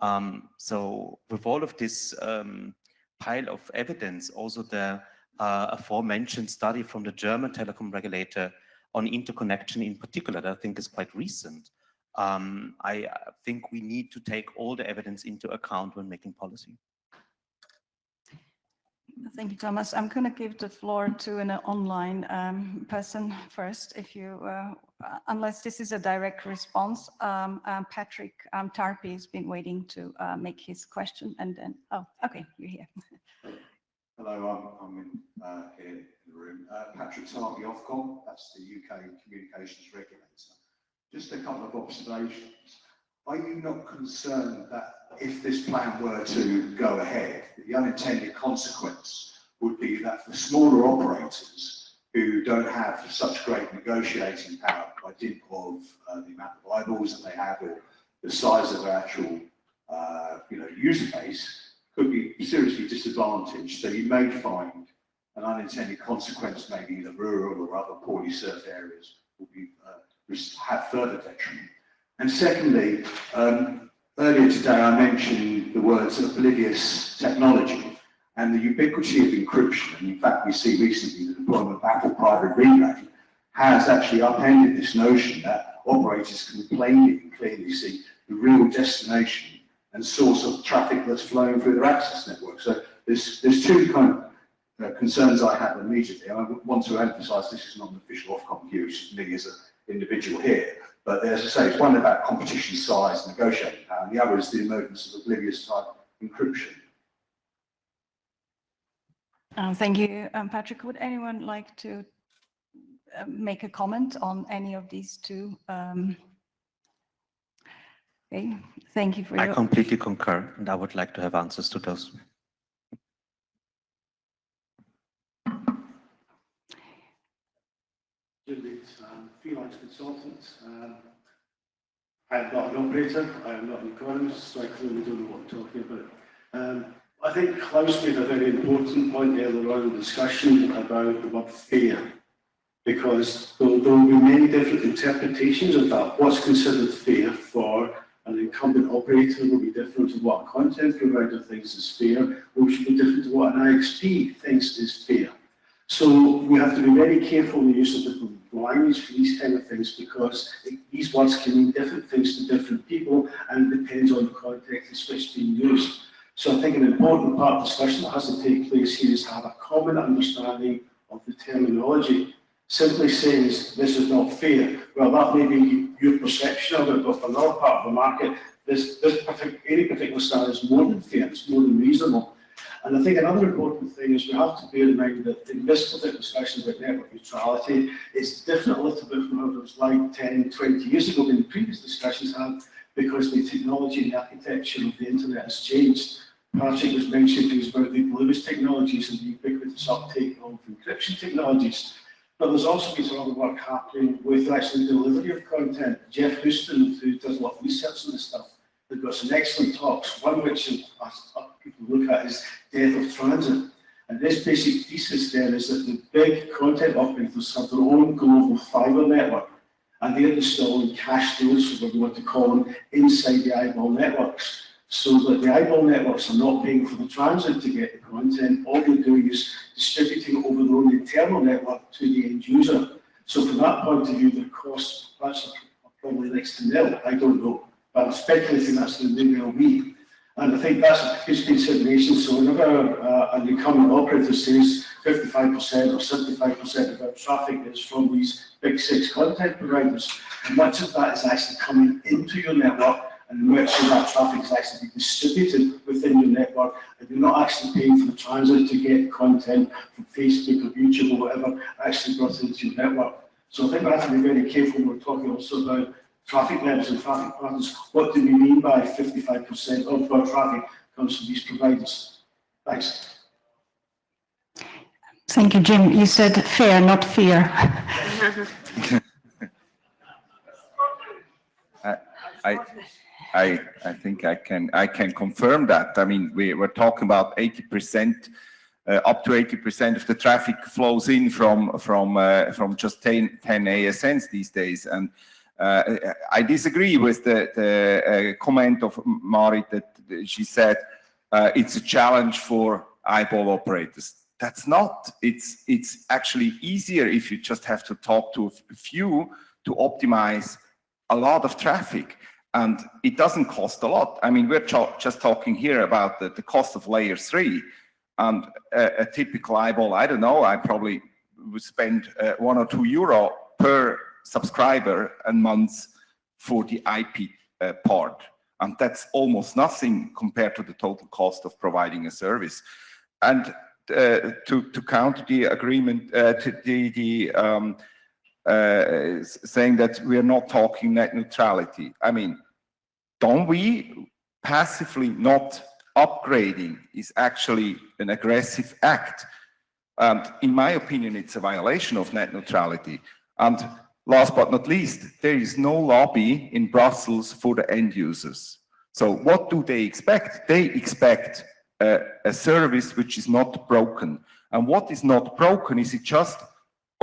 Um, so with all of this um, pile of evidence, also the uh, aforementioned study from the German telecom regulator on interconnection in particular, that I think is quite recent. Um, I think we need to take all the evidence into account when making policy. Thank you, Thomas. I'm going to give the floor to an online um, person first, if you, uh, unless this is a direct response. Um, um, Patrick um, Tarpey has been waiting to uh, make his question, and then, oh, okay, you're here. Hello, I'm, I'm in, uh, here in the room. Uh, Patrick Tarpey, Ofcom, that's the UK communications regulator. Just a couple of observations. Are you not concerned that if this plan were to go ahead, the unintended consequence would be that for smaller operators who don't have such great negotiating power by dint of uh, the amount of eyeballs that they have or the size of their actual uh, you know, user base could be seriously disadvantaged. So you may find an unintended consequence maybe the rural or other poorly served areas will be uh, have further detriment. And secondly, um, earlier today I mentioned the words oblivious technology and the ubiquity of encryption. And in fact, we see recently the deployment of Apple Private Relay has actually upended this notion that operators can plainly and clearly see the real destination and source of traffic that's flowing through their access network. So there's, there's two kind of uh, concerns I have immediately. I want to emphasize this is not an official Ofcom view, it's me as an individual here. But as I say, it's one about competition size, negotiating power, and the other is the emergence of oblivious type encryption. Uh, thank you, um, Patrick. Would anyone like to uh, make a comment on any of these two? Um, okay, thank you for your I your... completely concur, and I would like to have answers to those. Freelance consultant. Um, I am not an operator, I am not an economist, so I clearly don't know what I'm talking about. Um, I think Klaus made a very important point earlier on in the discussion about the word fair, because there will be many different interpretations of that. What's considered fair for an incumbent operator will be different to what a content provider thinks is fair, which will be different to what an IXP thinks is fair. So we have to be very careful in the use of different language for these kind of things because these words can mean different things to different people and it depends on the context in which being used. So I think an important part of the discussion that has to take place here is to have a common understanding of the terminology. Simply saying this is not fair, well that may be your perception of it, but for another part of the market, this, this particular, any particular style is more than fair, it's more than reasonable. And I think another important thing is we have to bear in mind that in this particular discussion about network neutrality, it's different a little bit from what it was like 10, 20 years ago when the previous discussions had, because the technology and the architecture of the internet has changed. Patrick was mentioning things about oblivious technologies and the ubiquitous uptake of encryption technologies. But there's also been some other work happening with actually delivery of content. Geoff Huston, who does a lot of research on this stuff, They've got some excellent talks, one which people look at is death of transit. And this basic thesis there is that the big content operators have their own global fibre network and they're installing cache deals, what we want to call them, inside the eyeball networks. So that the eyeball networks are not paying for the transit to get the content, all they're doing is distributing over their own internal network to the end user. So from that point of view, the costs that's probably next to nil, I don't know. But I'm speculating that's the will be. And I think that's a good consideration. So whenever uh, an incumbent operator says 55% or 75% of our traffic is from these big six content providers, and much of that is actually coming into your network and much of that traffic is actually being distributed within your network and you're not actually paying for the transit to get content from Facebook or YouTube or whatever actually brought into your network. So I think we have to be very careful when we're talking also about traffic levels and traffic patterns. What do we mean by 55% of our traffic comes from these providers? Thanks. Thank you, Jim. You said fair, not fear. I, I, I think I can, I can confirm that. I mean, we, we're talking about 80%, uh, up to 80% of the traffic flows in from, from, uh, from just 10, 10 ASNs these days. And uh, I disagree with the, the uh, comment of Marit that she said uh, it's a challenge for eyeball operators. That's not. It's, it's actually easier if you just have to talk to a few to optimize a lot of traffic and it doesn't cost a lot. I mean, we're just talking here about the, the cost of layer three and a, a, typical eyeball, I don't know, I probably would spend uh, one or two euro per subscriber and months for the IP uh, part. And that's almost nothing compared to the total cost of providing a service. And uh, to, to counter the agreement, uh, the, the um, uh, saying that we are not talking net neutrality. I mean, don't we passively not upgrading is actually an aggressive act. And in my opinion, it's a violation of net neutrality. And last but not least, there is no lobby in Brussels for the end users. So what do they expect? They expect a, a service which is not broken. And what is not broken? Is it just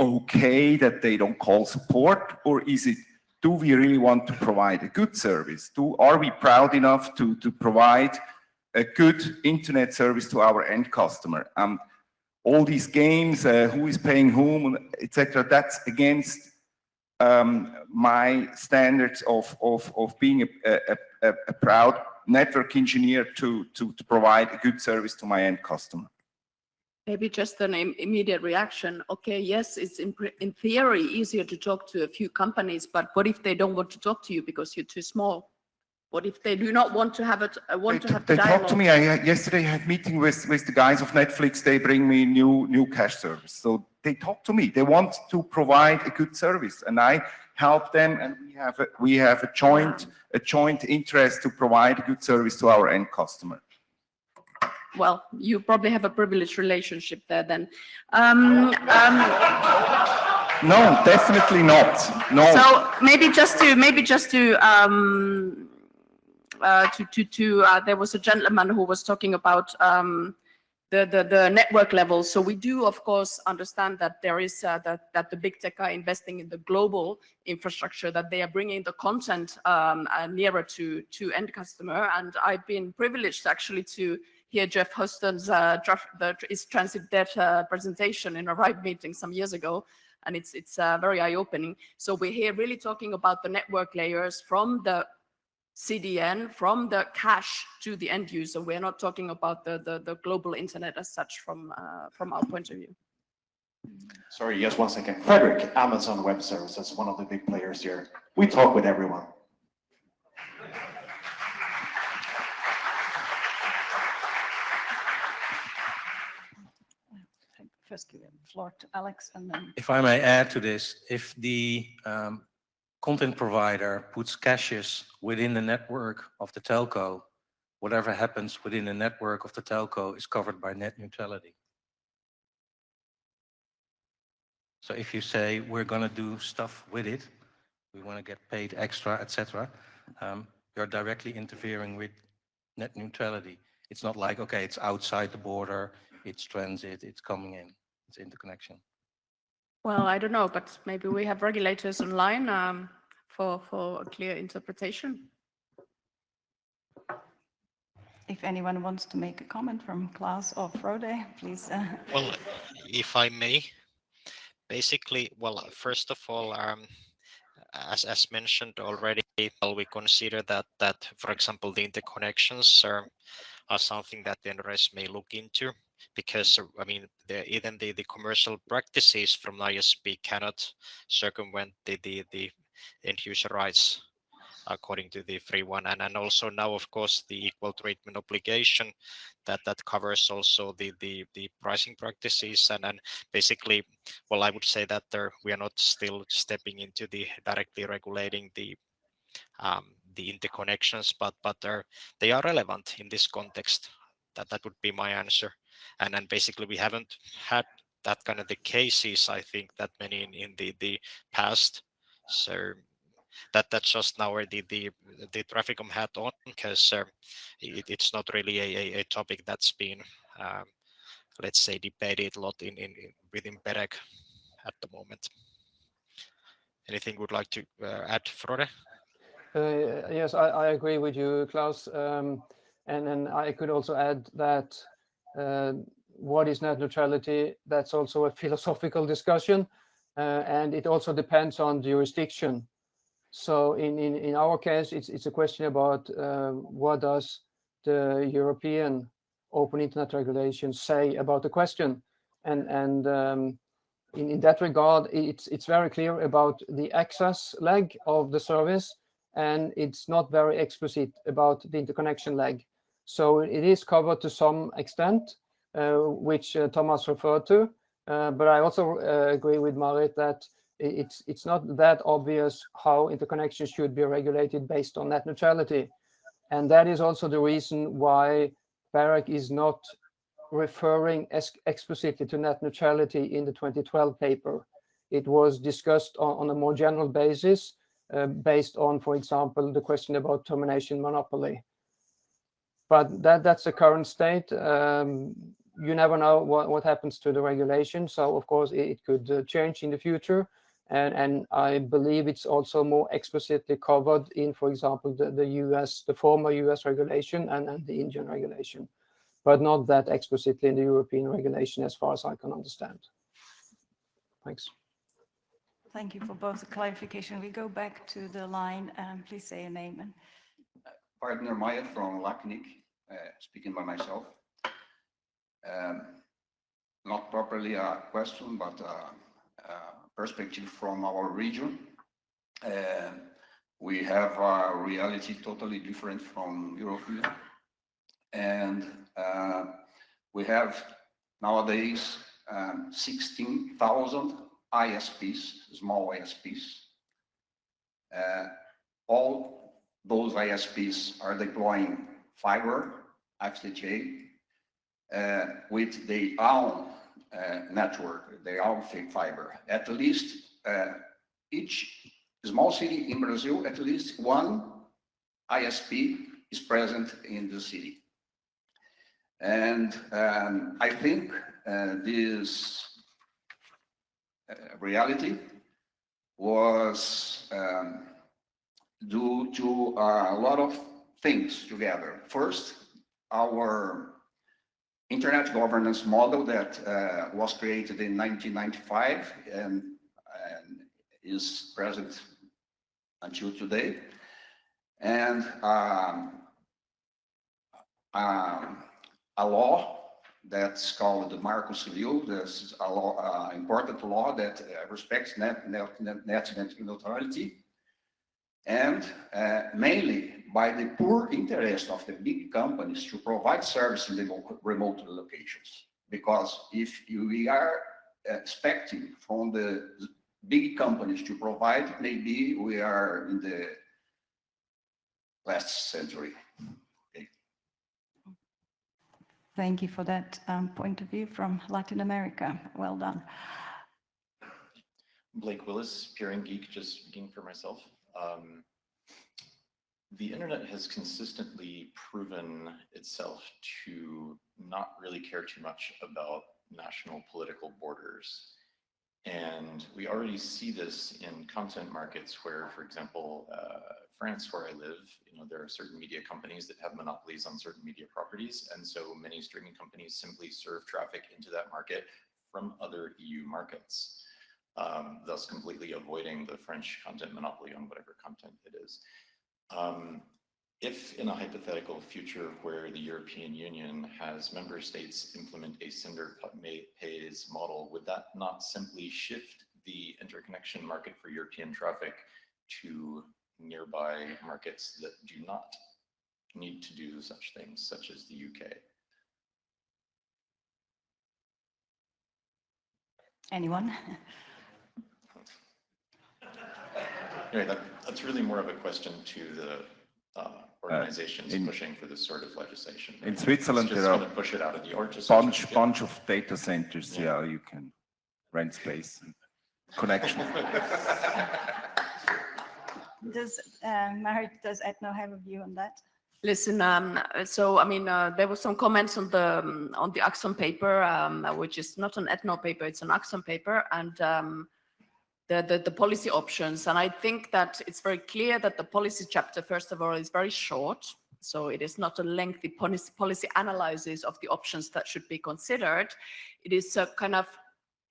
okay that they don't call support or is it do we really want to provide a good service? Do, are we proud enough to, to provide a good internet service to our end customer? And all these games, uh, who is paying whom, etc. That's against um, my standards of, of, of being a, a, a, proud network engineer to, to, to provide a good service to my end customer. Maybe just an Im immediate reaction. Okay, yes, it's in, in theory easier to talk to a few companies, but what if they don't want to talk to you because you're too small? What if they do not want to have it? I want they to have the They talked to me. I, yesterday I had meeting with with the guys of Netflix. They bring me new new cache service. So they talk to me. They want to provide a good service, and I help them. And we have a, we have a joint a joint interest to provide a good service to our end customer well, you probably have a privileged relationship there then. Um, um, no, definitely not. No. So maybe just to maybe just to um, uh, to to to uh, there was a gentleman who was talking about um, the, the the network level. So we do of course understand that there is uh, that that the big tech are investing in the global infrastructure that they are bringing the content um, uh, nearer to to end customer. And I've been privileged actually to hear Jeff Huston's uh, the is transit data presentation in a RIPE meeting some years ago, and it's it's uh, very eye-opening. So we're here really talking about the network layers from the CDN, from the cache to the end user. We're not talking about the the, the global internet as such from uh, from our point of view. Sorry, yes, one second. Frederick, Amazon Web Services, one of the big players here. We talk with everyone. first give the floor to Alex and then. If I may add to this, if the um, content provider puts caches within the network of the telco, whatever happens within the network of the telco is covered by net neutrality. So if you say we're going to do stuff with it, we want to get paid extra, etc., um, you're directly interfering with net neutrality. It's not like, okay, it's outside the border, it's transit, it's coming in, it's interconnection. Well, I don't know, but maybe we have regulators online um, for, for a clear interpretation. If anyone wants to make a comment from Klaus or Frode, please. uh, Well, if I may, basically, well, first of all, um, as, as mentioned already, well, we consider that, that, for example, the interconnections are, are something that the NRAs may look into because, uh, I mean, the, even the, the commercial practices from ISP cannot circumvent the, the, the end user rights according to the free one. And, and also now of course the equal treatment obligation that that covers also the the the pricing practices. And and basically well i would say that there we are not still stepping into the directly regulating the um the interconnections but but they are relevant in this context. That that would be my answer and then basically we haven't had that kind of the cases i think that many in, in the the past so that that's just now where the the the Traficom hat on because uh, it, it's not really a, a, a topic that's been um, let's say debated a lot in, in, in within BEREC at the moment. Anything would like to uh, add, Frode? Uh, Yes, I, I agree with you, Klaus. Um, And then I could also add that what is net neutrality? That's also a philosophical discussion. uh, And it also depends on jurisdiction. So in, in, in our case, it's, it's a question about uh, what does the European open internet regulations say about the question? And, and um, in, in that regard, it's, it's very clear about the access leg of the service, and it's not very explicit about the interconnection leg. So it is covered to some extent, uh, which uh, Thomas referred to. Uh, but I also agree with Marit that it's it's not that obvious how interconnections should be regulated based on net neutrality. And that is also the reason why BEREC is not referring explicitly to net neutrality in the 2012 paper. It was discussed on, on a more general basis, uh, based on, for example, the question about termination monopoly. But that that's the current state. Um, you never know what, what happens to the regulation. So of course it, it could uh, change in the future. And, and I believe it's also more explicitly covered in, for example, the, the US, the former US regulation and, and the Indian regulation, but not that explicitly in the European regulation as far as I can understand. Thanks. Thank you for both the clarification. We go back to the line. um, Please say your name and partner Maya from LACNIC, uh, speaking by myself. Um, Not properly a question, but uh, a perspective from our region. Uh, We have a reality totally different from Europe. And uh, we have nowadays um, 16,000 ISPs, small ISPs. Uh, All those ISPs are deploying fiber, FTTH, uh, with their own uh, network, their own fiber. At least uh, each small city in Brazil, at least one ISP is present in the city. And um, I think uh, this uh, reality was um, due to a lot of things together. First, our internet governance model that uh, was created in 1995 and, and is present until today. And um, um, a law that's called the Marco Civil. This is a law, uh, important law that uh, respects net, net, net, net neutrality and uh, mainly by the poor interest of the big companies to provide service in the remote locations. Because if we are expecting from the big companies to provide, maybe we are in the last century. thank you for that um, point of view from Latin America. Well done. Blake Willis, Peering Geek, just speaking for myself. Um, the internet has consistently proven itself to not really care too much about national political borders. And we already see this in content markets where, for example, uh, France, where I live, you know, there are certain media companies that have monopolies on certain media properties. And so many streaming companies simply serve traffic into that market from other EU markets, um, thus completely avoiding the French content monopoly on whatever content it is. Um, if in a hypothetical future where the European Union has member states implement a sender pays model, would that not simply shift the interconnection market for European traffic to nearby markets that do not need to do such things, such as the UK? Anyone? Anyway, that, that's really more of a question to the uh, organizations in- pushing for this sort of legislation. In Switzerland, just there are gonna push it out of the or just bunch, bunch of data centers, Yeah. yeah, you can rent space, and connection. Does, uh, Marit, does Etno have a view on that? Listen, um, so I mean, uh, there were some comments on the um, on the Axon paper, um, which is not an ETNO paper, it's an Axon paper, and um, the, the the policy options. And I think that it's very clear that the policy chapter, first of all, is very short. So it is not a lengthy policy policy analysis of the options that should be considered. It is a kind of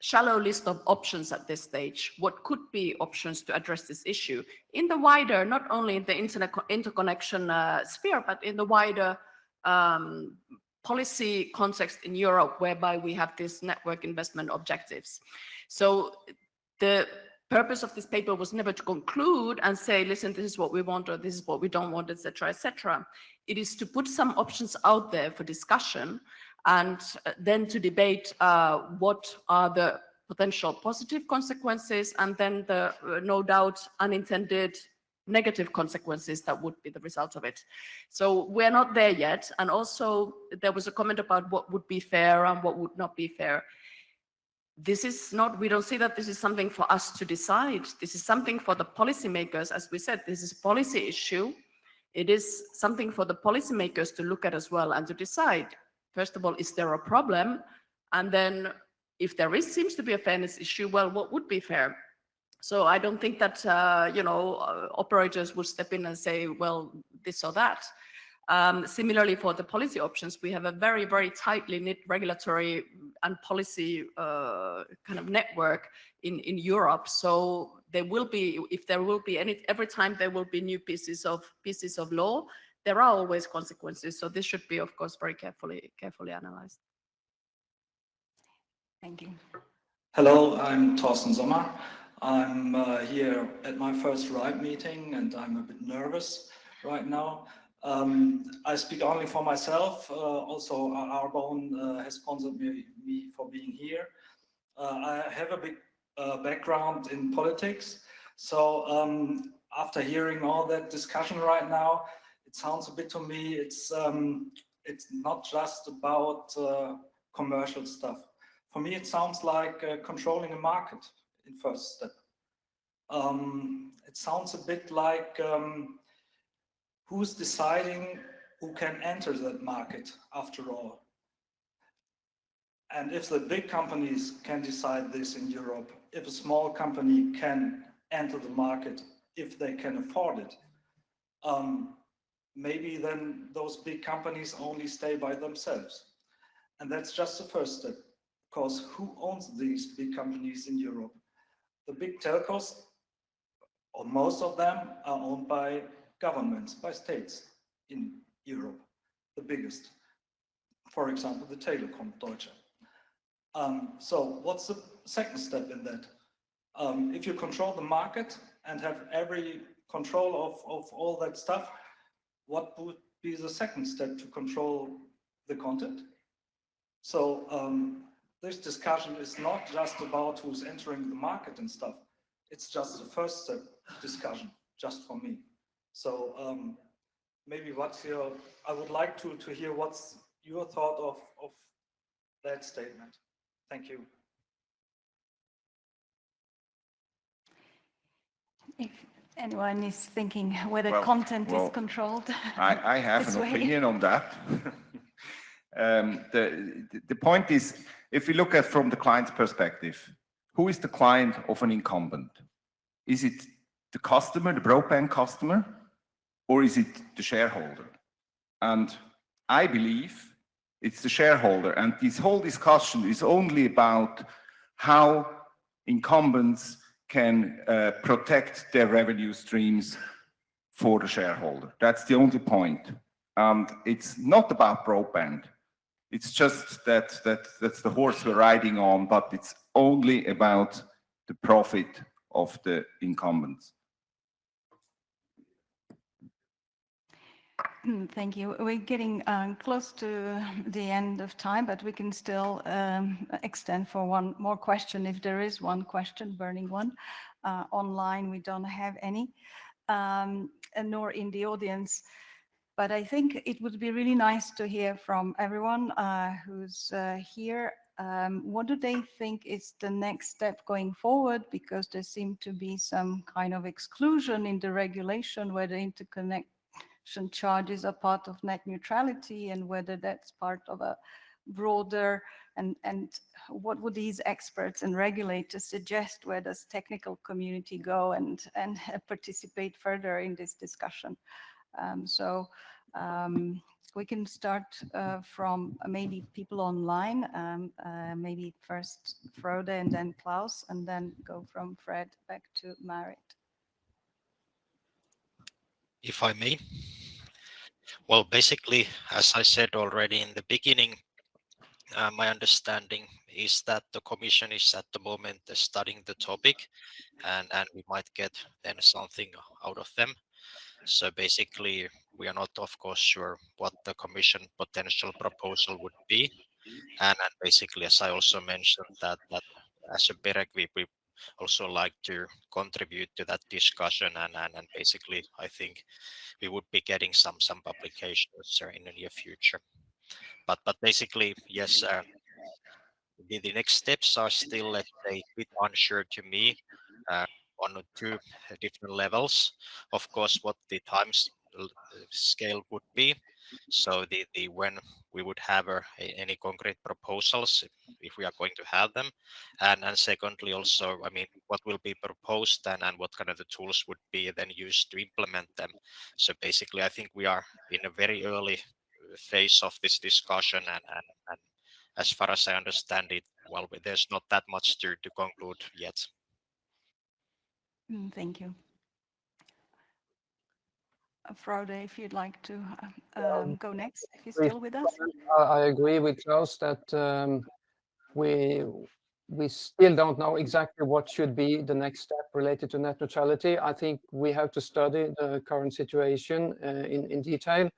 shallow list of options at this stage. What could be options to address this issue in the wider, not only in the internet interconnection uh, sphere, but in the wider um, policy context in Europe, whereby we have these network investment objectives. So the purpose of this paper was never to conclude and say, listen, this is what we want or this is what we don't want, etc., etc. It is to put some options out there for discussion and uh, then to debate uh, what are the potential positive consequences and then the uh, no doubt unintended negative consequences that would be the result of it. So we're not there yet. And also there was a comment about what would be fair and what would not be fair. This is not, we don't see that this is something for us to decide. This is something for the policymakers. As we said, this is a policy issue. It is something for the policymakers to look at as well and to decide first of all, is there a problem? And then if there is, seems to be a fairness issue, well, what would be fair? So I don't think that, uh, you know, uh, operators would step in and say, well, this or that. Um, similarly, for the policy options, we have a very, very tightly knit regulatory and policy uh, kind of network in, in Europe. So there will be, if there will be any, every time there will be new pieces of pieces of law, there are always consequences. So this should be, of course, very carefully carefully analyzed. Thank you. Hello, I'm Thorsten Sommer. I'm uh, here at my first RIPE meeting and I'm a bit nervous right now. Um, I speak only for myself. Uh, also, Arbonne uh, has sponsored me, me, for being here. Uh, I have a big uh, background in politics. So um, after hearing all that discussion right now, it sounds a bit to me, it's, um, it's not just about uh, commercial stuff. For me, it sounds like uh, controlling a market in first step. Um, it sounds a bit like um, who's deciding who can enter that market after all. And if the big companies can decide this in Europe, if a small company can enter the market, if they can afford it, um, maybe then those big companies only stay by themselves. And that's just the first step, because who owns these big companies in Europe? The big telcos, or most of them, are owned by governments, by states in Europe, the biggest. For example, the Telekom Deutsche. Um, so what's the second step in that? Um, if you control the market and have every control of, of all that stuff, what would be the second step to control the content? So um, this discussion is not just about who's entering the market and stuff. It's just the first step discussion, just for me. So um, maybe what's your, I would like to, to hear what's your thought of, of that statement. Thank you. If, Anyone is thinking whether Well, content well, is controlled? I, I have an way? opinion on that. um, the, the point is, if we look at from the client's perspective, who is the client of an incumbent? Is it the customer, the broadband customer, or is it the shareholder? And I believe it's the shareholder. And this whole discussion is only about how incumbents can uh, protect their revenue streams for the shareholder. That's the only point. And it's not about broadband. It's just that, that that's the horse we're riding on, but it's only about the profit of the incumbents. Thank you. We're getting um, close to the end of time, but we can still um, extend for one more question if there is one question, burning one. Uh, Online, we don't have any, um, nor in the audience. But I think it would be really nice to hear from everyone uh, who's uh, here. Um, What do they think is the next step going forward? Because there seem to be some kind of exclusion in the regulation where the interconnect charges are part of net neutrality and whether that's part of a broader and and what would these experts and regulators suggest? Where does technical community go and and participate further in this discussion? Um, so um, we can start uh, from maybe people online um, uh, maybe first Frode and then Klaus and then go from Fred back to Maarit. If I may. Well, basically, as I said already in the beginning, uh, my understanding is that the commission is at the moment uh, studying the topic and, and we might get then something out of them. So basically, we are not, of course, sure what the commission potential proposal would be. And, and basically, as I also mentioned, that, that as a BEREC, we, we also like to contribute to that discussion and, and, and basically I think we would be getting some some publications uh, in the near future. But but basically yes, uh, the, the next steps are still let's say a bit unsure to me uh, on two different levels. Of course, what the times scale would be. So the the when we would have uh, any concrete proposals if we are going to have them. And and secondly also i mean what will be proposed and and what kind of the tools would be then used to implement them. So basically i think we are in a very early phase of this discussion and and, and as far as i understand it well there's not that much to to conclude yet. Mm, thank you Frode, if you'd like to uh, um, go next, if you're still with us. I agree with Klaus that um, we we still don't know exactly what should be the next step related to net neutrality. I think we have to study the current situation uh, in, in detail.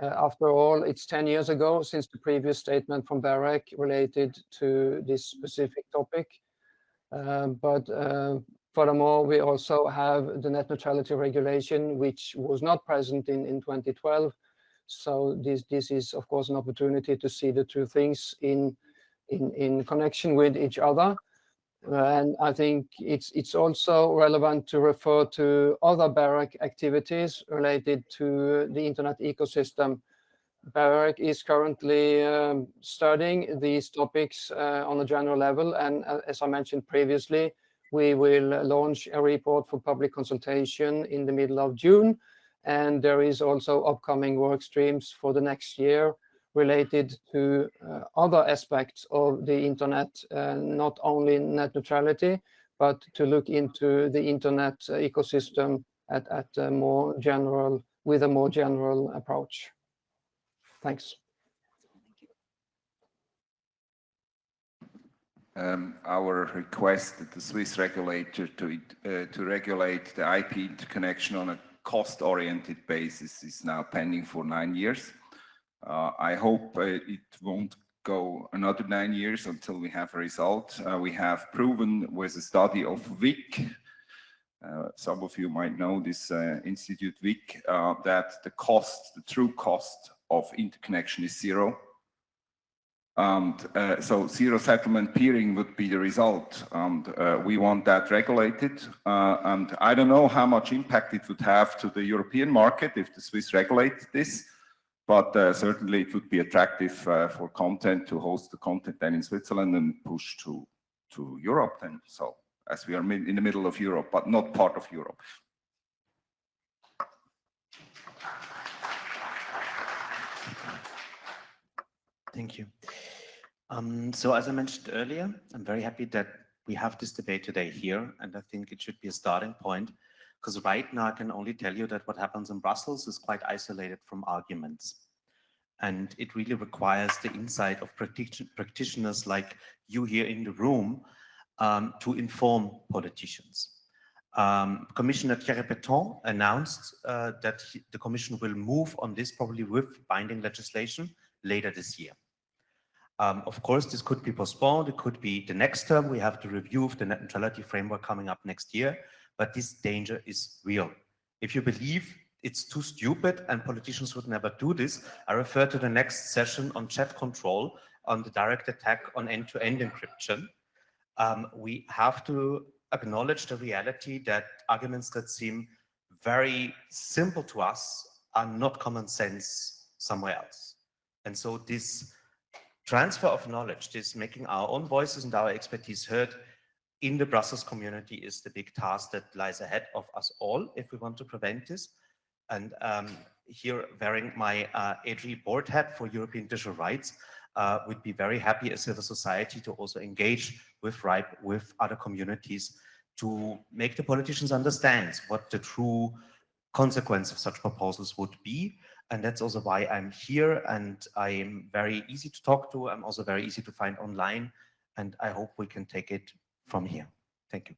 Uh, after all, it's 10 years ago since the previous statement from BEREC related to this specific topic. Uh, but uh, Furthermore, we also have the net neutrality regulation, which was not present in, in 2012. So this, this is, of course, an opportunity to see the two things in, in, in connection with each other. And I think it's, it's also relevant to refer to other BEREC activities related to the internet ecosystem. BEREC is currently um, studying these topics uh, on a general level. And uh, as I mentioned previously, we will launch a report for public consultation in the middle of June. And there is also upcoming work streams for the next year related to uh, other aspects of the internet, uh, not only net neutrality, but to look into the internet ecosystem at, at a more general, with a more general approach. Thanks. Um, our request that the Swiss regulator to, uh, to regulate the IP interconnection on a cost-oriented basis is now pending for nine years. Uh, I hope uh, it won't go another nine years until we have a result. Uh, we have proven with a study of WIK, uh, some of you might know this uh, institute WIK, that the cost, the true cost of interconnection is zero And uh, so zero settlement peering would be the result. And uh, we want that regulated. Uh, and I don't know how much impact it would have to the European market if the Swiss regulate this, but uh, certainly it would be attractive uh, for content to host the content then in Switzerland and push to, to Europe then. So as we are in the middle of Europe, but not part of Europe. Thank you. Um, so as I mentioned earlier, I'm very happy that we have this debate today here, and I think it should be a starting point, because right now I can only tell you that what happens in Brussels is quite isolated from arguments. And it really requires the insight of practitioners like you here in the room um, to inform politicians. Um, Commissioner Thierry Breton announced uh, that he, the Commission will move on this probably with binding legislation later this year. Um, of course, this could be postponed. It could be the next term. We have to review of the net neutrality framework coming up next year. But this danger is real. If you believe it's too stupid and politicians would never do this, I refer to the next session on chat control on the direct attack on end-to-end -end encryption. Um, we have to acknowledge the reality that arguments that seem very simple to us are not common sense somewhere else. And so this transfer of knowledge, this making our own voices and our expertise heard in the Brussels community is the big task that lies ahead of us all if we want to prevent this. And um, here, wearing my uh, AG board hat for European digital rights, uh, would be very happy as civil society to also engage with RIPE, with other communities to make the politicians understand what the true consequence of such proposals would be and that's also why I'm here and I'm very easy to talk to. I'm also very easy to find online. And I hope we can take it from here. Thank you.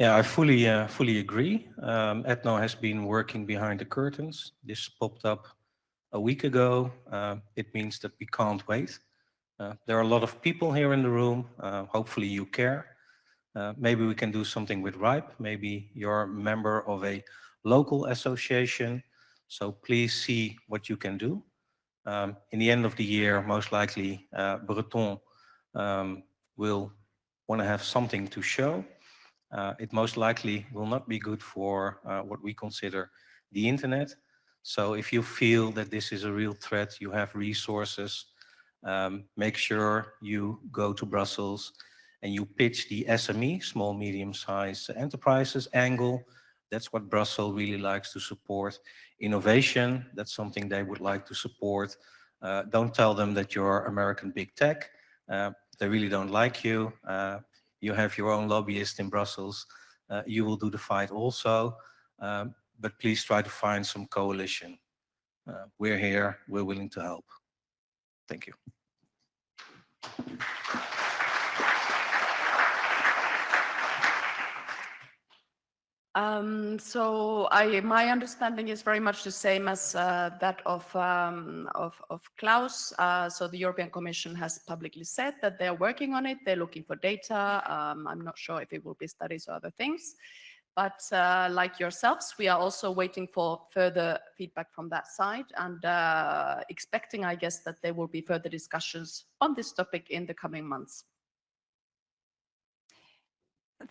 Yeah, I fully uh, fully agree. Um, ETNO has been working behind the curtains. This popped up a week ago. Uh, it means that we can't wait. Uh, there are a lot of people here in the room. Uh, hopefully you care. Uh, maybe we can do something with RIPE. Maybe you're a member of a local association. So please see what you can do. Um, in the end of the year, most likely uh, Breton um, will want to have something to show. Uh, it most likely will not be good for uh, what we consider the internet. So if you feel that this is a real threat, you have resources, um, make sure you go to Brussels, and you pitch the SME, small, medium-sized enterprises angle. That's what Brussels really likes to support. Innovation, that's something they would like to support. Uh, don't tell them that you're American big tech. Uh, they really don't like you. Uh, you have your own lobbyist in Brussels. Uh, you will do the fight also. Um, but please try to find some coalition. Uh, we're here, we're willing to help. Thank you. Um, so I, my understanding is very much the same as uh, that of, um, of, of, Klaus. Uh, so the European Commission has publicly said that they're working on it. They're looking for data. Um, I'm not sure if it will be studies or other things. But uh, like yourselves, we are also waiting for further feedback from that side and uh, expecting, I guess, that there will be further discussions on this topic in the coming months.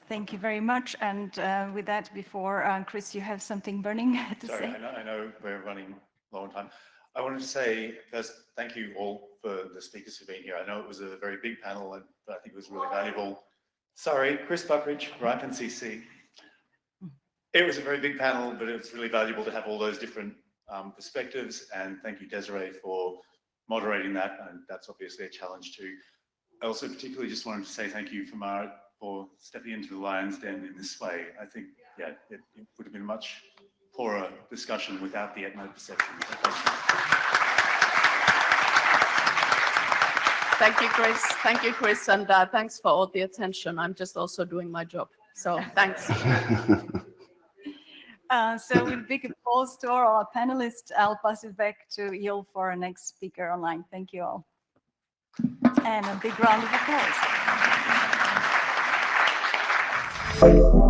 Thank you very much. And uh, with that, before uh, Chris, you have something burning to Sorry, say? I know, I know we're running low on time. I wanted to say first, thank you all for the speakers who've been here. I know it was a very big panel, and I think it was really valuable. Sorry, Chris Buckridge, NCC. It was a very big panel, but it was really valuable to have all those different um, perspectives. And thank you, Desiree, for moderating that. And that's obviously a challenge too. I also particularly just wanted to say thank you from our for stepping into the lion's den in this way. I think, yeah, it, it would have been a much poorer discussion without the ETNO perception. Thank you, Chris. Thank you, Chris, and uh, thanks for all the attention. I'm just also doing my job, so thanks. Uh, so with big applause to our panelists, I'll pass it back to Yul for our next speaker online. Thank you all. And a big round of applause. Bye.